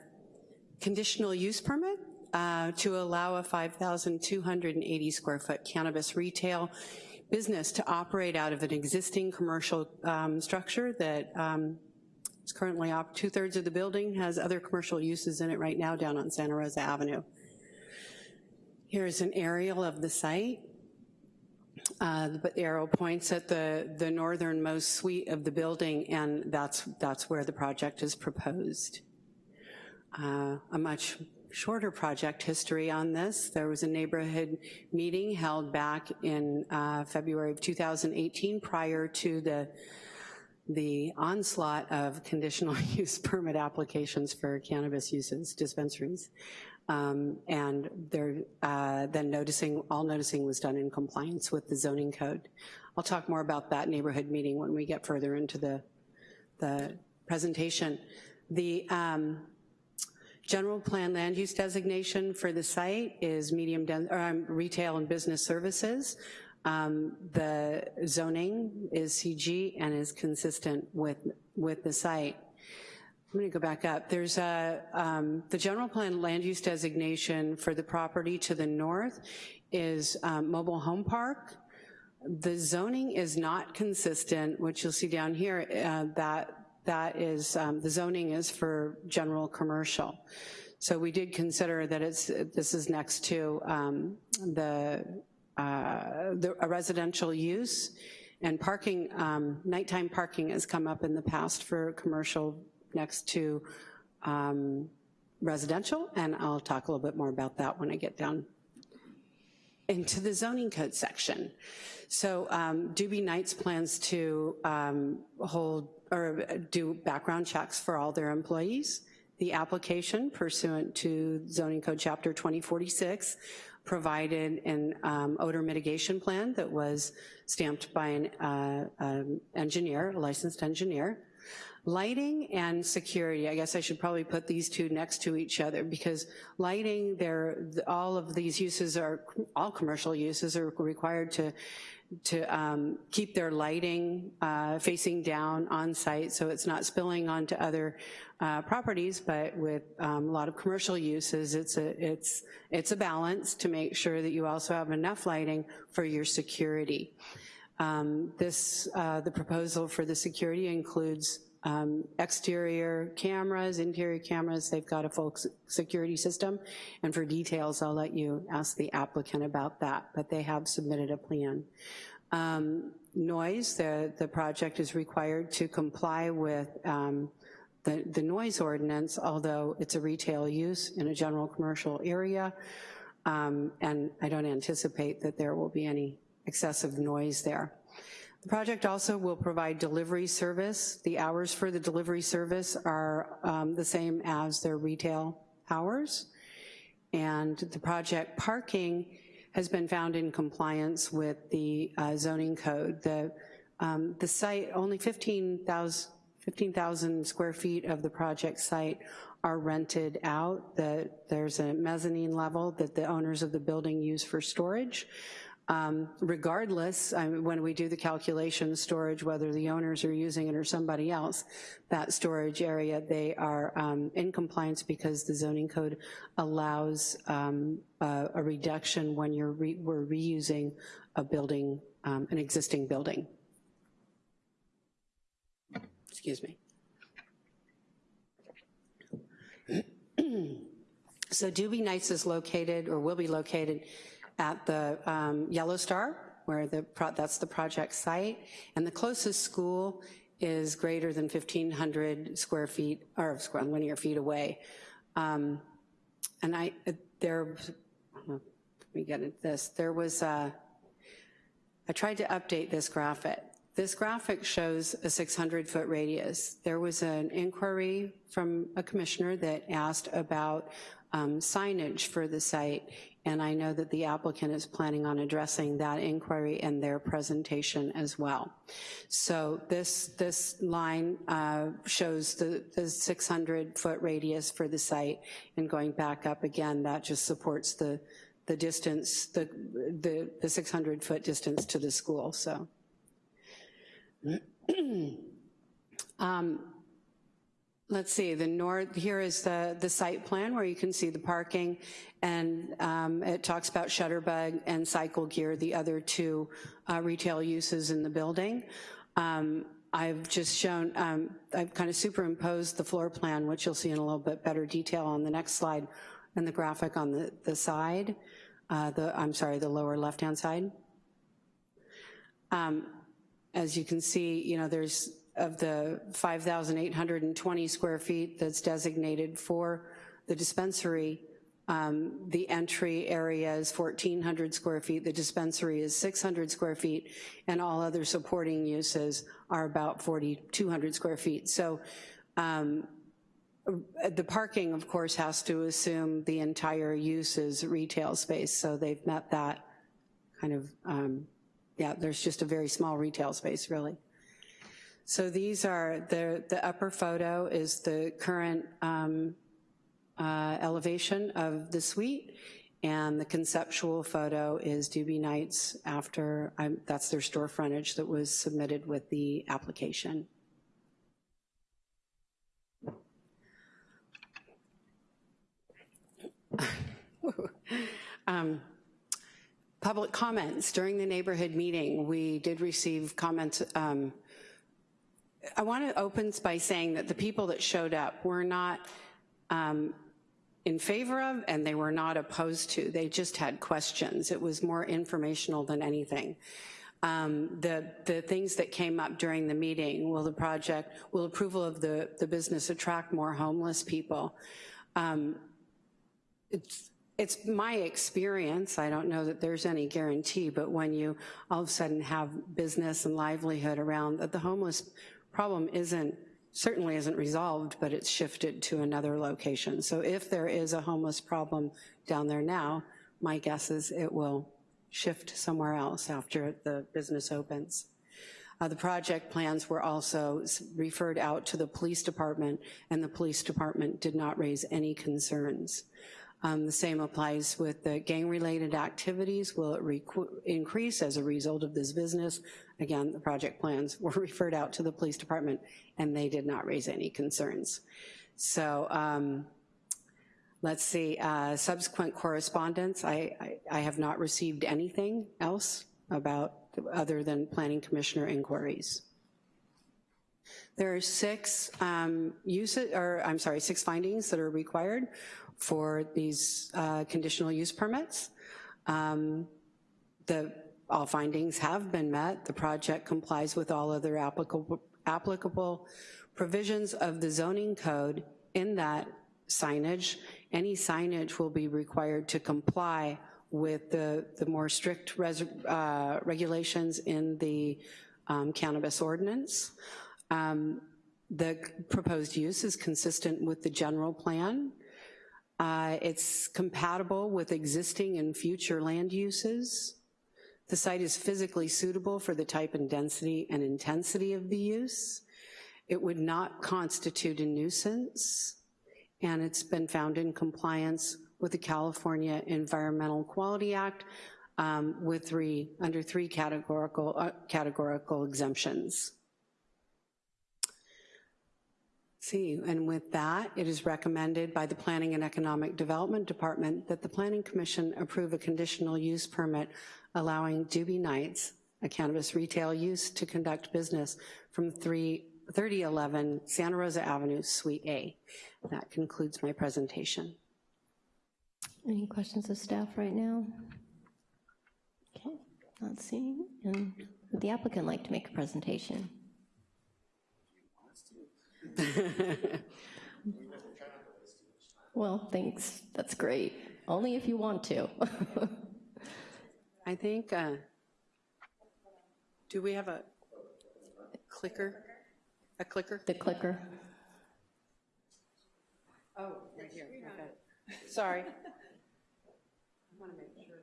conditional use permit uh, to allow a 5,280 square foot cannabis retail business to operate out of an existing commercial um, structure that um, is currently up. Two-thirds of the building has other commercial uses in it right now down on Santa Rosa Avenue. Here's an aerial of the site. Uh, the arrow points at the, the northernmost suite of the building, and that's, that's where the project is proposed. Uh, a much shorter project history on this. There was a neighborhood meeting held back in uh, February of 2018 prior to the the onslaught of conditional [LAUGHS] use permit applications for cannabis uses, dispensaries. Um, and they're, uh, then noticing, all noticing was done in compliance with the zoning code. I'll talk more about that neighborhood meeting when we get further into the, the presentation. The um, general plan land use designation for the site is medium or, um, retail and business services. Um, the zoning is CG and is consistent with, with the site. I'm gonna go back up. There's a, um, the general plan land use designation for the property to the north is um, mobile home park. The zoning is not consistent, which you'll see down here, uh, that that is, um, the zoning is for general commercial. So we did consider that it's, this is next to um, the, uh, the, a residential use and parking, um, nighttime parking has come up in the past for commercial next to um, residential, and I'll talk a little bit more about that when I get down into the zoning code section. So um, Doobie Nights plans to um, hold or do background checks for all their employees. The application pursuant to zoning code chapter 2046 provided an um, odor mitigation plan that was stamped by an uh, um, engineer, a licensed engineer. Lighting and security, I guess I should probably put these two next to each other because lighting, all of these uses are, all commercial uses are required to to um, keep their lighting uh, facing down on site so it's not spilling onto other uh, properties, but with um, a lot of commercial uses, it's a, it's, it's a balance to make sure that you also have enough lighting for your security. Um, this, uh, the proposal for the security includes um, exterior cameras, interior cameras, they've got a full security system, and for details, I'll let you ask the applicant about that, but they have submitted a plan. Um, noise, the, the project is required to comply with um, the, the noise ordinance, although it's a retail use in a general commercial area, um, and I don't anticipate that there will be any excessive noise there. The project also will provide delivery service. The hours for the delivery service are um, the same as their retail hours. And the project parking has been found in compliance with the uh, zoning code. The, um, the site, only 15,000 15, square feet of the project site are rented out. The, there's a mezzanine level that the owners of the building use for storage. Um, regardless, I mean, when we do the calculation storage, whether the owners are using it or somebody else, that storage area, they are um, in compliance because the zoning code allows um, a, a reduction when you're re we're reusing a building, um, an existing building. Excuse me. [CLEARS THROAT] so Doobie Nights is located, or will be located, at the um, Yellow Star, where the that's the project site, and the closest school is greater than 1,500 square feet, or square linear feet away. Um, and I, uh, there, let me get at this, there was, a, I tried to update this graphic. This graphic shows a 600 foot radius. There was an inquiry from a commissioner that asked about um, signage for the site, and I know that the applicant is planning on addressing that inquiry in their presentation as well. So this, this line uh, shows the, the 600 foot radius for the site, and going back up again, that just supports the, the distance, the, the, the 600 foot distance to the school, so. [CLEARS THROAT] um, let's see, the north, here is the, the site plan where you can see the parking and um, it talks about Shutterbug and Cycle Gear, the other two uh, retail uses in the building. Um, I've just shown, um, I've kind of superimposed the floor plan, which you'll see in a little bit better detail on the next slide, and the graphic on the, the side, uh, the, I'm sorry, the lower left-hand side. Um, as you can see, you know, there's of the 5,820 square feet that's designated for the dispensary, um, the entry area is 1,400 square feet, the dispensary is 600 square feet, and all other supporting uses are about 4,200 square feet. So um, the parking, of course, has to assume the entire use is retail space, so they've met that kind of, um, yeah, there's just a very small retail space, really. So these are, the, the upper photo is the current um, uh, elevation of the suite, and the conceptual photo is Doobie Nights after, um, that's their store frontage that was submitted with the application. [LAUGHS] um, public comments. During the neighborhood meeting, we did receive comments um, I want to open by saying that the people that showed up were not um, in favor of and they were not opposed to. They just had questions. It was more informational than anything. Um, the, the things that came up during the meeting, will the project, will approval of the, the business attract more homeless people? Um, it's, it's my experience, I don't know that there's any guarantee, but when you all of a sudden have business and livelihood around, that the homeless problem isn't, certainly isn't resolved, but it's shifted to another location. So if there is a homeless problem down there now, my guess is it will shift somewhere else after the business opens. Uh, the project plans were also referred out to the police department and the police department did not raise any concerns. Um, the same applies with the gang-related activities. Will it increase as a result of this business? Again, the project plans were [LAUGHS] referred out to the police department and they did not raise any concerns. So um, let's see, uh, subsequent correspondence. I, I, I have not received anything else about other than planning commissioner inquiries. There are six um, uses, or I'm sorry, six findings that are required for these uh, conditional use permits. Um, the, all findings have been met. The project complies with all other applicable, applicable provisions of the zoning code in that signage. Any signage will be required to comply with the, the more strict res, uh, regulations in the um, cannabis ordinance. Um, the proposed use is consistent with the general plan uh, it's compatible with existing and future land uses. The site is physically suitable for the type and density and intensity of the use. It would not constitute a nuisance, and it's been found in compliance with the California Environmental Quality Act um, with three, under three categorical, uh, categorical exemptions. See, and with that, it is recommended by the Planning and Economic Development Department that the Planning Commission approve a conditional use permit allowing Doobie Nights, a cannabis retail use, to conduct business from 3, 3011 Santa Rosa Avenue, Suite A. That concludes my presentation. Any questions of staff right now? Okay, not seeing. And would the applicant like to make a presentation? [LAUGHS] Well, thanks, that's great. Only if you want to. [LAUGHS] I think, uh, do we have a clicker? A clicker? The clicker. Oh, right here, okay. Sorry. [LAUGHS] I want to make sure.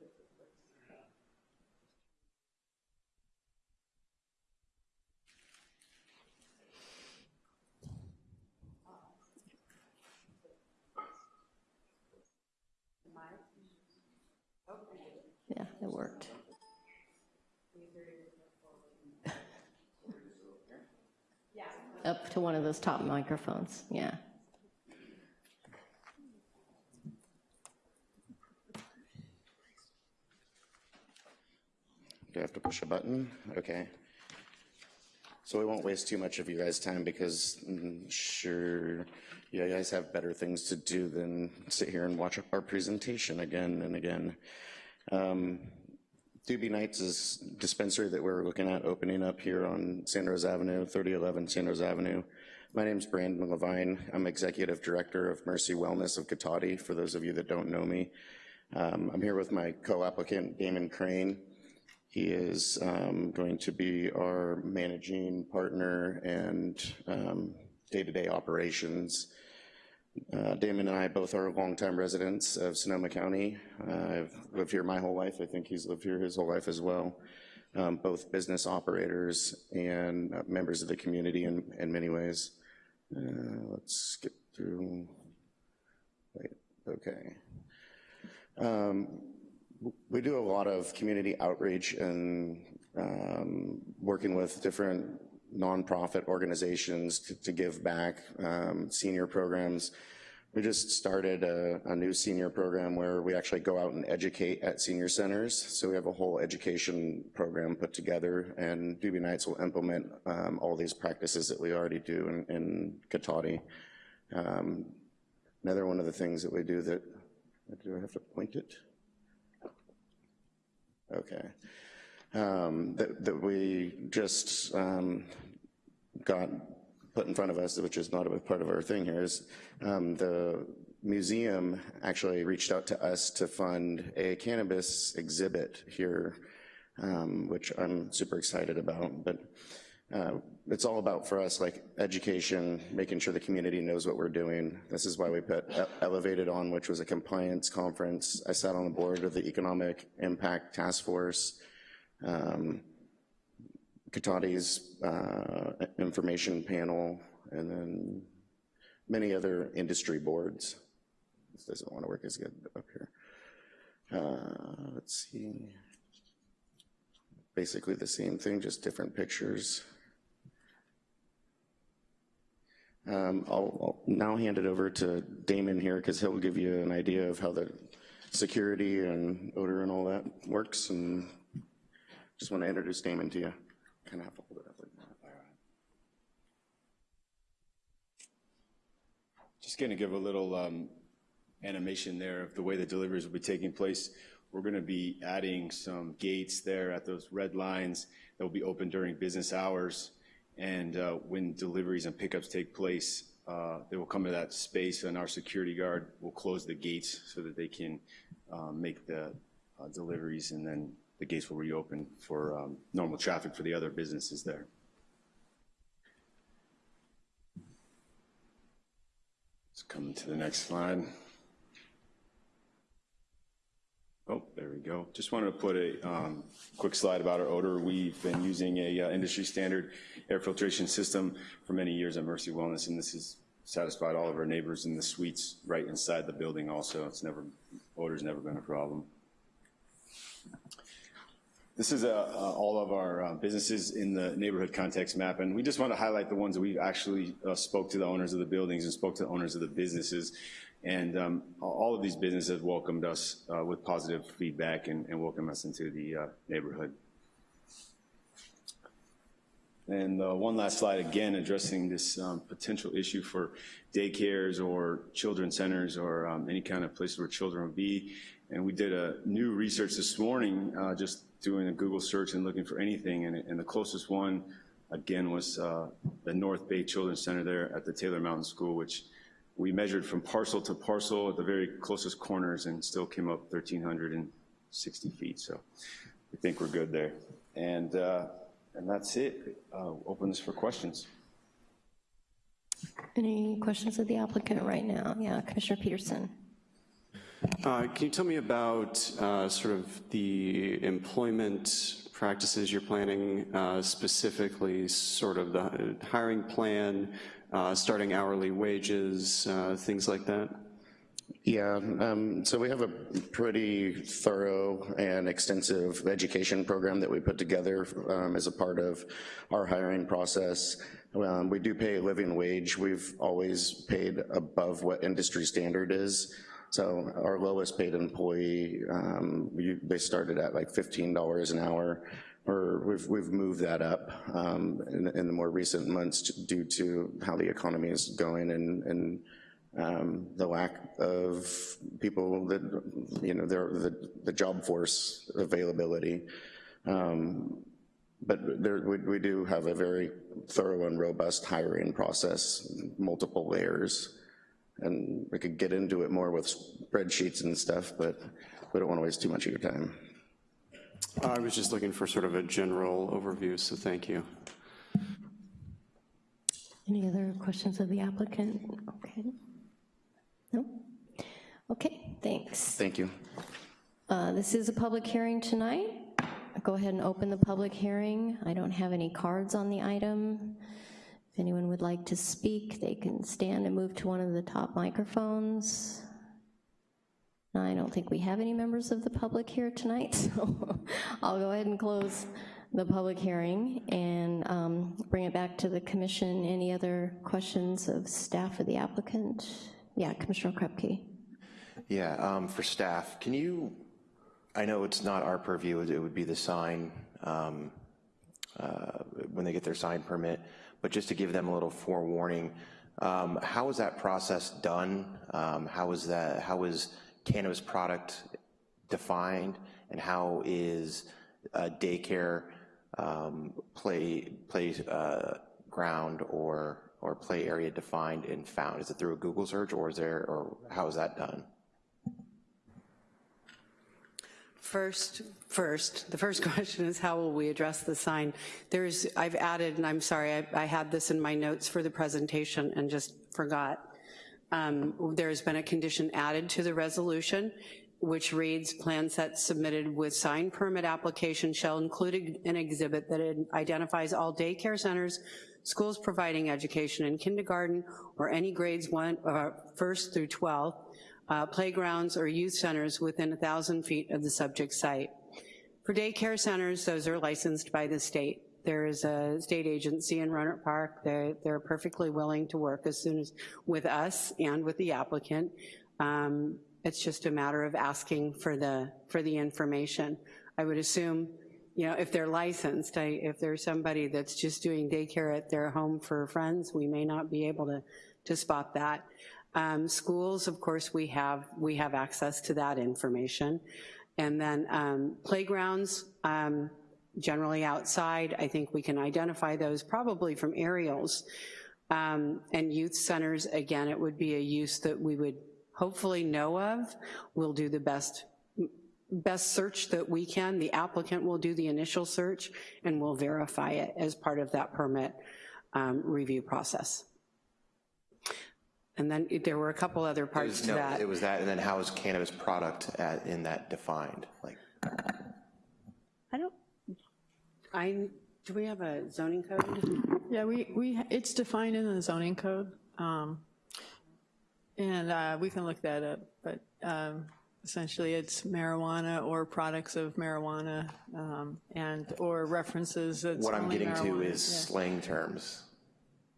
Yeah, it worked. [LAUGHS] Up to one of those top microphones, yeah. Do I have to push a button? Okay. So we won't waste too much of you guys' time because mm, sure, you guys have better things to do than sit here and watch our presentation again and again. Um, Doobie Nights is dispensary that we're looking at opening up here on Santa Rosa Avenue, 3011 Santa Rosa Avenue. My name is Brandon Levine. I'm Executive Director of Mercy Wellness of Cotati, for those of you that don't know me. Um, I'm here with my co-applicant, Damon Crane. He is um, going to be our managing partner and um, day-to-day operations. Uh, Damon and I both are longtime residents of Sonoma County. Uh, I've lived here my whole life. I think he's lived here his whole life as well. Um, both business operators and uh, members of the community in, in many ways. Uh, let's skip through. Wait, okay. Um, we do a lot of community outreach and um, working with different nonprofit organizations to, to give back, um, senior programs. We just started a, a, new senior program where we actually go out and educate at senior centers. So we have a whole education program put together and Doobie Nights will implement um, all these practices that we already do in, in Cotati. Um, another one of the things that we do that, do I have to point it? Okay. Um, that, that, we just um, got put in front of us, which is not a part of our thing here, is um, the museum actually reached out to us to fund a cannabis exhibit here, um, which I'm super excited about. But uh, it's all about for us like education, making sure the community knows what we're doing. This is why we put Elevated on, which was a compliance conference. I sat on the board of the Economic Impact Task Force, um, Cotati's uh, information panel, and then many other industry boards. This doesn't want to work as good up here. Uh, let's see. Basically the same thing, just different pictures. Um, I'll, I'll, now hand it over to Damon here because he'll give you an idea of how the security and odor and all that works. And just want to introduce Damon to you. Kind of have to hold it up. Just going to give a little um, animation there of the way the deliveries will be taking place. We're going to be adding some gates there at those red lines that will be open during business hours. And uh, when deliveries and pickups take place, uh, they will come to that space and our security guard will close the gates so that they can um, make the uh, deliveries and then the gates will reopen for um, normal traffic for the other businesses there. Let's come to the next slide. Oh, there we go. Just wanted to put a um, quick slide about our odor. We've been using a uh, industry standard air filtration system for many years at Mercy Wellness, and this has satisfied all of our neighbors in the suites right inside the building also. It's never, odor's never been a problem. This is uh, uh, all of our uh, businesses in the neighborhood context map, and we just want to highlight the ones that we've actually uh, spoke to the owners of the buildings and spoke to the owners of the businesses. And um, all of these businesses welcomed us with positive feedback and, and welcomed us into the neighborhood. And one last slide, again, addressing this um, potential issue for daycares or children's centers or um, any kind of place where children will be. And we did a new research this morning, uh, just doing a Google search and looking for anything, and, and the closest one, again, was uh, the North Bay Children's Center there at the Taylor Mountain School, which we measured from parcel to parcel at the very closest corners and still came up 1,360 feet. So we think we're good there. And, uh, and that's it. Uh, open this for questions. Any questions of the applicant right now? Yeah, Commissioner Peterson. Uh, Can you tell me about uh, sort of the employment practices you're planning, uh, specifically sort of the hiring plan, uh, starting hourly wages, uh, things like that? Yeah, um, so we have a pretty thorough and extensive education program that we put together um, as a part of our hiring process. Um, we do pay a living wage. We've always paid above what industry standard is. So our lowest paid employee, um, we, they started at like $15 an hour, or we've, we've moved that up um, in, in, the more recent months due to how the economy is going and, and um, the lack of people that, you know, the, the job force availability. Um, but there, we, we do have a very thorough and robust hiring process, multiple layers. And we could get into it more with spreadsheets and stuff, but we don't want to waste too much of your time. I was just looking for sort of a general overview, so thank you. Any other questions of the applicant? Okay. No? Okay, thanks. Thank you. Uh, this is a public hearing tonight. Go ahead and open the public hearing. I don't have any cards on the item. If anyone would like to speak, they can stand and move to one of the top microphones. I don't think we have any members of the public here tonight, [LAUGHS] so I'll go ahead and close the public hearing and um, bring it back to the commission. Any other questions of staff or the applicant? Yeah, Commissioner Okrepkie. Yeah, um, for staff, can you, I know it's not our purview, it would be the sign um, uh, when they get their sign permit, but just to give them a little forewarning, um, how is that process done? Um, how is that, how is cannabis product defined and how is uh, daycare um, play, play uh, ground or or play area defined and found? Is it through a Google search or is there, or how is that done? First, first, the first [LAUGHS] question is how will we address the sign? There's, I've added, and I'm sorry, I, I had this in my notes for the presentation and just forgot. Um, there's been a condition added to the resolution which reads, plan sets submitted with sign permit application shall include an exhibit that identifies all daycare centers, schools providing education in kindergarten or any grades one, uh, first through 12, uh, playgrounds or youth centers within 1,000 feet of the subject site. For daycare centers, those are licensed by the state. There is a state agency in Rohnert Park. They're, they're perfectly willing to work as soon as with us and with the applicant. Um, it's just a matter of asking for the, for the information. I would assume, you know, if they're licensed, I, if there's somebody that's just doing daycare at their home for friends, we may not be able to, to spot that. Um, schools, of course, we have, we have access to that information. And then um, playgrounds, um, generally outside, I think we can identify those probably from aerials. Um, and youth centers, again, it would be a use that we would hopefully know of. We'll do the best best search that we can. The applicant will do the initial search and we'll verify it as part of that permit um, review process. And then there were a couple other parts was, to no, that. It was that, and then how is cannabis product at, in that defined? Like, I don't, I, do we have a zoning code? Yeah, we, we it's defined in the zoning code. Um, and uh, we can look that up, but um, Essentially, it's marijuana or products of marijuana um, and, or references that's What I'm only getting to marijuana. is Yeah. slang terms,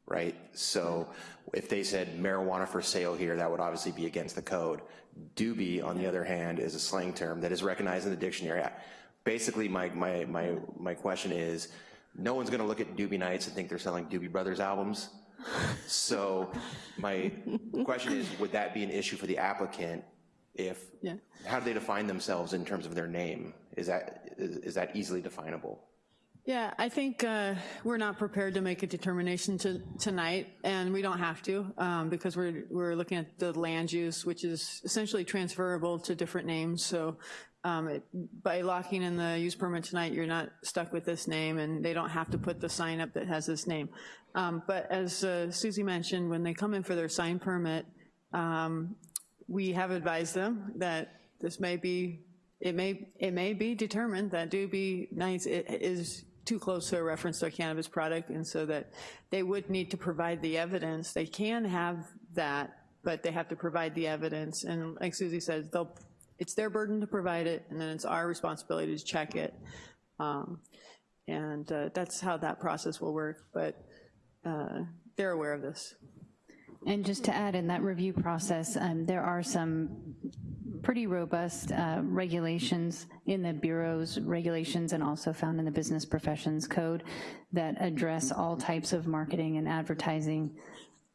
right? So if they said marijuana for sale here, that would obviously be against the code. Doobie, on the other hand, is a slang term that is recognized in the dictionary. Basically, my, my, my, my question is, no one's gonna look at Doobie Nights and think they're selling Doobie Brothers albums. So [LAUGHS] my question is, would that be an issue for the applicant if, Yeah. how do they define themselves in terms of their name? Is that, is is that easily definable? Yeah, I think uh, we're not prepared to make a determination to, tonight, and we don't have to, um, because we're, we're looking at the land use, which is essentially transferable to different names, so um, it- by locking in the use permit tonight, you're not stuck with this name, and they don't have to put the sign up that has this name. Um, But as uh, Susie mentioned, when they come in for their sign permit, um, we have advised them that this may be, it may, it may be determined that Doobie Nights is too close to a reference to a cannabis product, and so that they would need to provide the evidence. They can have that, but they have to provide the evidence, and like Susie says, they'll, it's their burden to provide it, and then it's our responsibility to check it. Um, And uh, that's how that process will work, but uh, they're aware of this. And just to add, in that review process, um, there are some pretty robust uh, regulations in the Bureau's regulations and also found in the Business Professions Code that address all types of marketing and advertising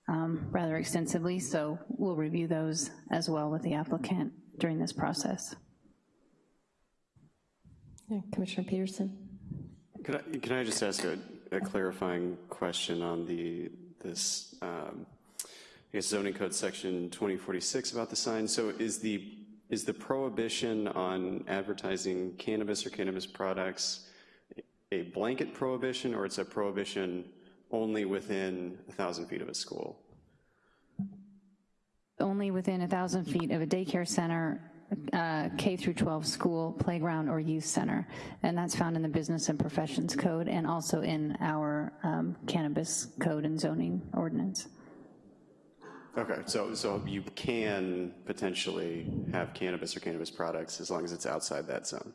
um, rather extensively, so we'll review those as well with the applicant during this process. Yeah, Commissioner Peterson? Could I, could I just ask a, a clarifying question on the, this, um, I guess zoning code section 2046 about the sign? So is the, is the prohibition on advertising cannabis or cannabis products a blanket prohibition, or it's a prohibition only within a 1,000 feet of a school? Only within a 1,000 feet of a daycare center, uh, K through 12 school, playground, or youth center. And that's found in the Business and Professions Code and also in our um, cannabis code and zoning ordinance. Okay, so, so you can potentially have cannabis or cannabis products as long as it's outside that zone?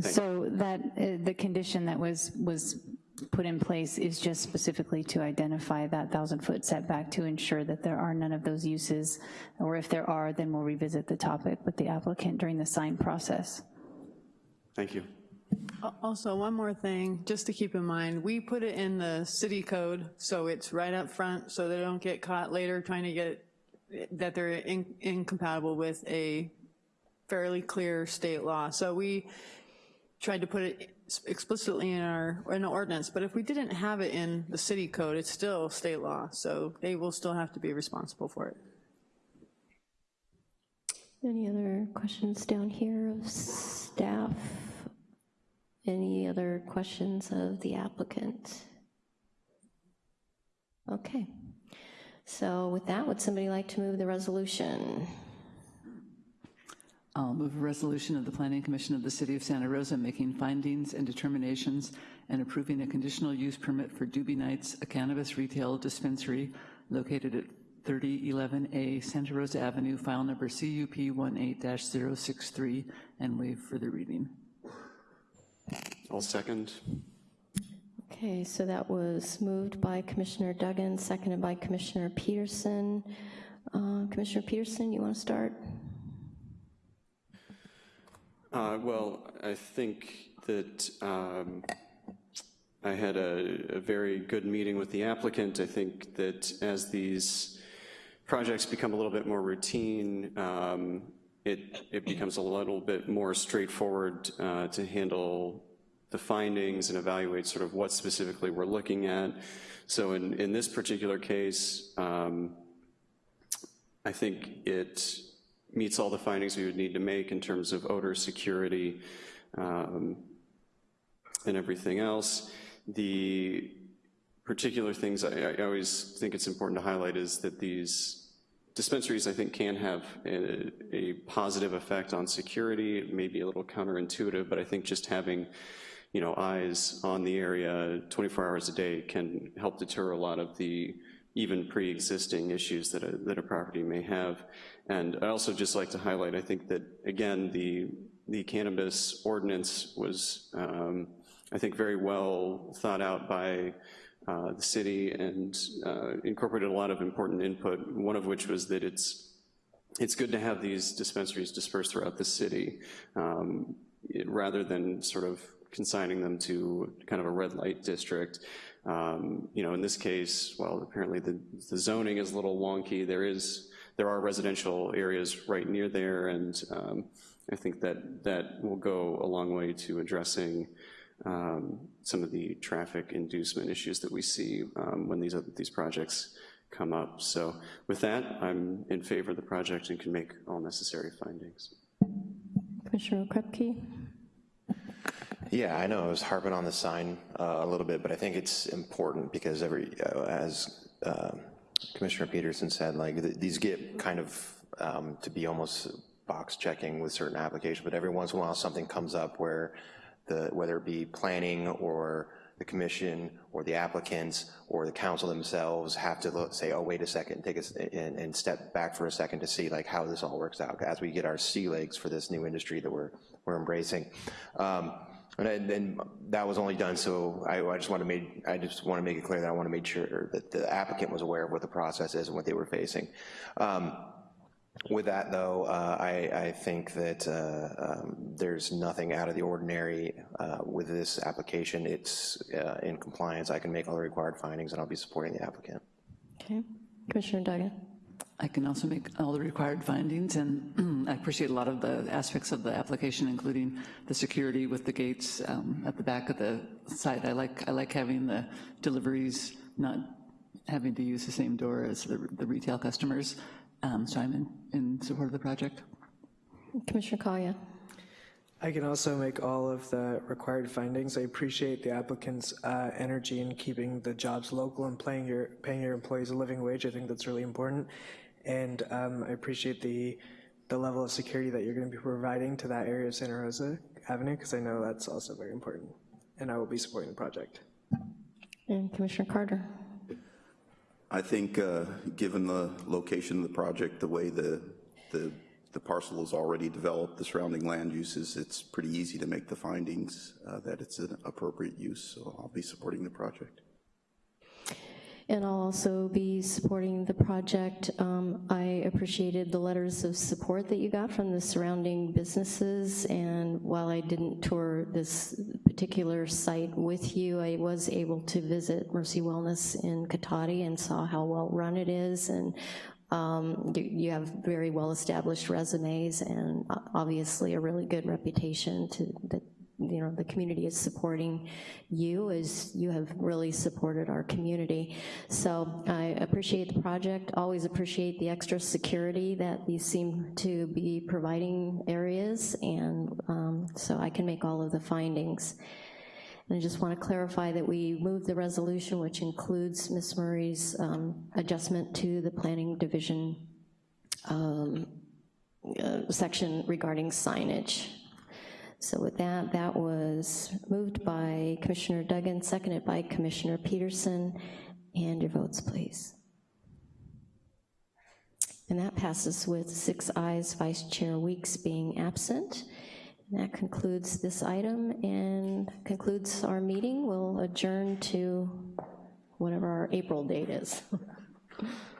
Thank So that, uh, the condition that was, was put in place is just specifically to identify that 1,000-foot setback to ensure that there are none of those uses, or if there are, then we'll revisit the topic with the applicant during the sign process. Thank you. Al- Also, one more thing, just to keep in mind, we put it in the city code, so it's right up front, so they don't get caught later trying to get, that they're in- incompatible with a fairly clear state law. So we tried to put it explicitly in our, in the ordinance, but if we didn't have it in the city code, it's still state law, so they will still have to be responsible for it. Any other questions down here of staff? Any other questions of the applicant? Okay. So with that, would somebody like to move the resolution? I'll move a resolution of the Planning Commission of the City of Santa Rosa making findings and determinations and approving a conditional use permit for Doobie Nights, a cannabis retail dispensary located at 3011A Santa Rosa Avenue, file number CUP 18-063, and waive further reading. I'll second. Okay, so that was moved by Commissioner Duggan, seconded by Commissioner Peterson. Uh, Commissioner Peterson, you want to start? Uh, Well, I think that um, I had a, a very good meeting with the applicant. I think that as these projects become a little bit more routine, um, it, it becomes a little bit more straightforward uh, to handle the findings and evaluate sort of what specifically we're looking at. So in, in this particular case, um, I think it meets all the findings we would need to make in terms of odor security um, and everything else. The particular things I, I always think it's important to highlight is that these dispensaries, I think, can have a, a positive effect on security. It may be a little counterintuitive, but I think just having you know, eyes on the area 24 hours a day can help deter a lot of the even pre-existing issues that a, that a property may have. And I also just like to highlight, I think that, again, the, the cannabis ordinance was, um, I think, very well thought out by uh, the city and uh, incorporated a lot of important input, one of which was that it's, it's good to have these dispensaries dispersed throughout the city, um, it, rather than sort of consigning them to kind of a red light district. Um, you know, in this case, well, apparently the, the zoning is a little wonky. There is, there are residential areas right near there, and um, I think that that will go a long way to addressing um, some of the traffic inducement issues that we see um, when these, these projects come up. So with that, I'm in favor of the project and can make all necessary findings. Commissioner Okrepkie? Yeah, I know I was harping on the sign uh, a little bit, but I think it's important because every, uh, as uh, Commissioner Peterson said, like th these get kind of um, to be almost box checking with certain applications, but every once in a while something comes up where the, whether it be planning or the commission or the applicants or the council themselves have to look, say, oh, wait a second, take us and, and step back for a second to see like how this all works out as we get our sea legs for this new industry that we're, we're embracing. Um, and then that was only done so I, I just want to make I just want to make it clear that I want to make sure that the applicant was aware of what the process is and what they were facing. Um, with that though, uh, I, I, think that uh, um, there's nothing out of the ordinary uh, with this application. It's uh, in compliance. I can make all the required findings and I'll be supporting the applicant. Okay, Commissioner Duggan. I can also make all the required findings, and [CLEARS THROAT] I appreciate a lot of the aspects of the application, including the security with the gates um, at the back of the site. I like I like having the deliveries not having to use the same door as the, the retail customers. Um, so I'm in, in support of the project. Commissioner Kalia. I can also make all of the required findings. I appreciate the applicant's uh, energy in keeping the jobs local and paying your, paying your employees a living wage. I think that's really important. And um, I appreciate the, the level of security that you're going to be providing to that area of Santa Rosa Avenue, because I know that's also very important. And I will be supporting the project. And Commissioner Carter. I think, uh, given the location of the project, the way the, the, the parcel is already developed, the surrounding land uses, it's pretty easy to make the findings uh, that it's an appropriate use, so I'll be supporting the project. And I'll also be supporting the project. Um, I appreciated the letters of support that you got from the surrounding businesses, and while I didn't tour this particular site with you, I was able to visit Mercy Wellness in Cotati and saw how well run it is, and um, you, have very well-established resumes and obviously a really good reputation to, that you know, the community is supporting you as you have really supported our community. So I appreciate the project, always appreciate the extra security that these seem to be providing areas, and um, so I can make all of the findings. And I just want to clarify that we moved the resolution, which includes Ms. Murray's um, adjustment to the planning division um, uh, section regarding signage. So with that, that was moved by Commissioner Duggan, seconded by Commissioner Peterson. And your votes, please. And that passes with six ayes, Vice Chair Weeks being absent. And that concludes this item and concludes our meeting. We'll adjourn to whatever our April date is. [LAUGHS]